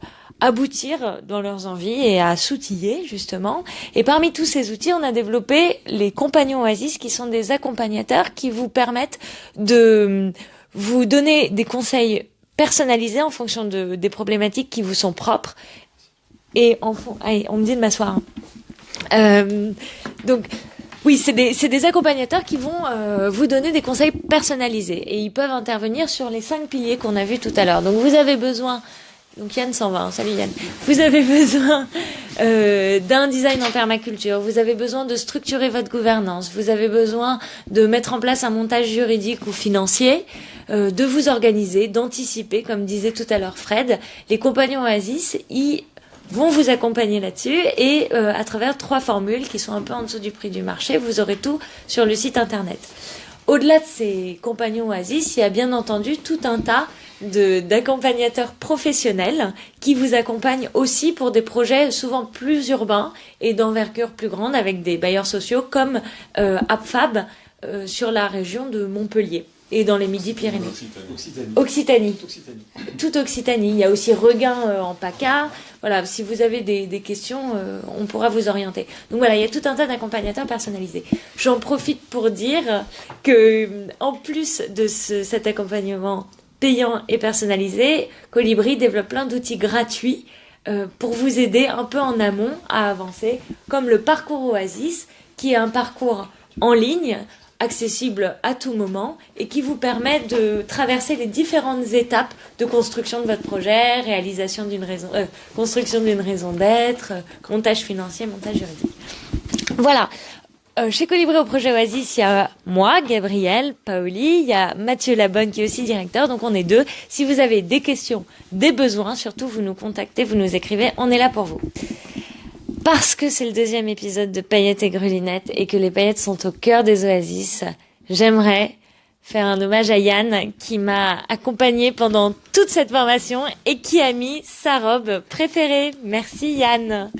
aboutir dans leurs envies et à s'outiller, justement. Et parmi tous ces outils, on a développé les compagnons Oasis, qui sont des accompagnateurs qui vous permettent de vous donner des conseils personnalisés en fonction de, des problématiques qui vous sont propres. Et en fond, allez, on me dit de m'asseoir. hein. Euh, donc, oui, c'est des, des accompagnateurs qui vont euh, vous donner des conseils personnalisés et ils peuvent intervenir sur les cinq piliers qu'on a vus tout à l'heure. Donc vous avez besoin, donc Yann s'en va, hein. salut Yann. Vous avez besoin euh, d'un design en permaculture, vous avez besoin de structurer votre gouvernance, vous avez besoin de mettre en place un montage juridique ou financier, euh, de vous organiser, d'anticiper, comme disait tout à l'heure Fred. Les compagnons Oasis, vont vous accompagner là-dessus et euh, à travers trois formules qui sont un peu en dessous du prix du marché, vous aurez tout sur le site internet. Au-delà de ces compagnons Oasis, il y a bien entendu tout un tas d'accompagnateurs professionnels qui vous accompagnent aussi pour des projets souvent plus urbains et d'envergure plus grande avec des bailleurs sociaux comme euh, AppFab euh, sur la région de Montpellier et dans les Midi-Pyrénées. Occitanie. Toute Occitanie. Il y a aussi Regain euh, en PACA. Voilà, si vous avez des, des questions, euh, on pourra vous orienter. Donc voilà, il y a tout un tas d'accompagnateurs personnalisés. J'en profite pour dire que, en plus de ce- cet accompagnement payant et personnalisé, Colibri développe plein d'outils gratuits euh, pour vous aider un peu en amont à avancer, comme le parcours Oasis, qui est un parcours en ligne accessible à tout moment et qui vous permet de traverser les différentes étapes de construction de votre projet, réalisation d'une raison, euh, construction d'une raison d'être, euh, montage financier, montage juridique. Voilà. Euh, chez Colibri au projet Oasis, il y a moi, Gabriel, Paoli, il y a Mathieu Labonne qui est aussi directeur, donc on est deux. Si vous avez des questions, des besoins, surtout vous nous contactez, vous nous écrivez, on est là pour vous. Parce que c'est le deuxième épisode de Paillettes et Grelunettes et que les paillettes sont au cœur des oasis, j'aimerais faire un hommage à Yann qui m'a accompagné pendant toute cette formation et qui a mis sa robe préférée. Merci Yann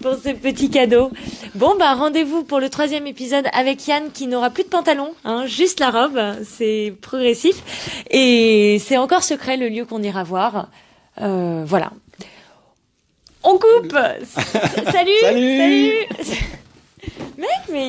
pour ce petit cadeau. Bon, bah rendez-vous pour le troisième épisode avec Yann qui n'aura plus de pantalon, hein, juste la robe. C'est progressif. Et c'est encore secret le lieu qu'on ira voir. Euh, voilà. On coupe Salut Salut Salut Mec, mais...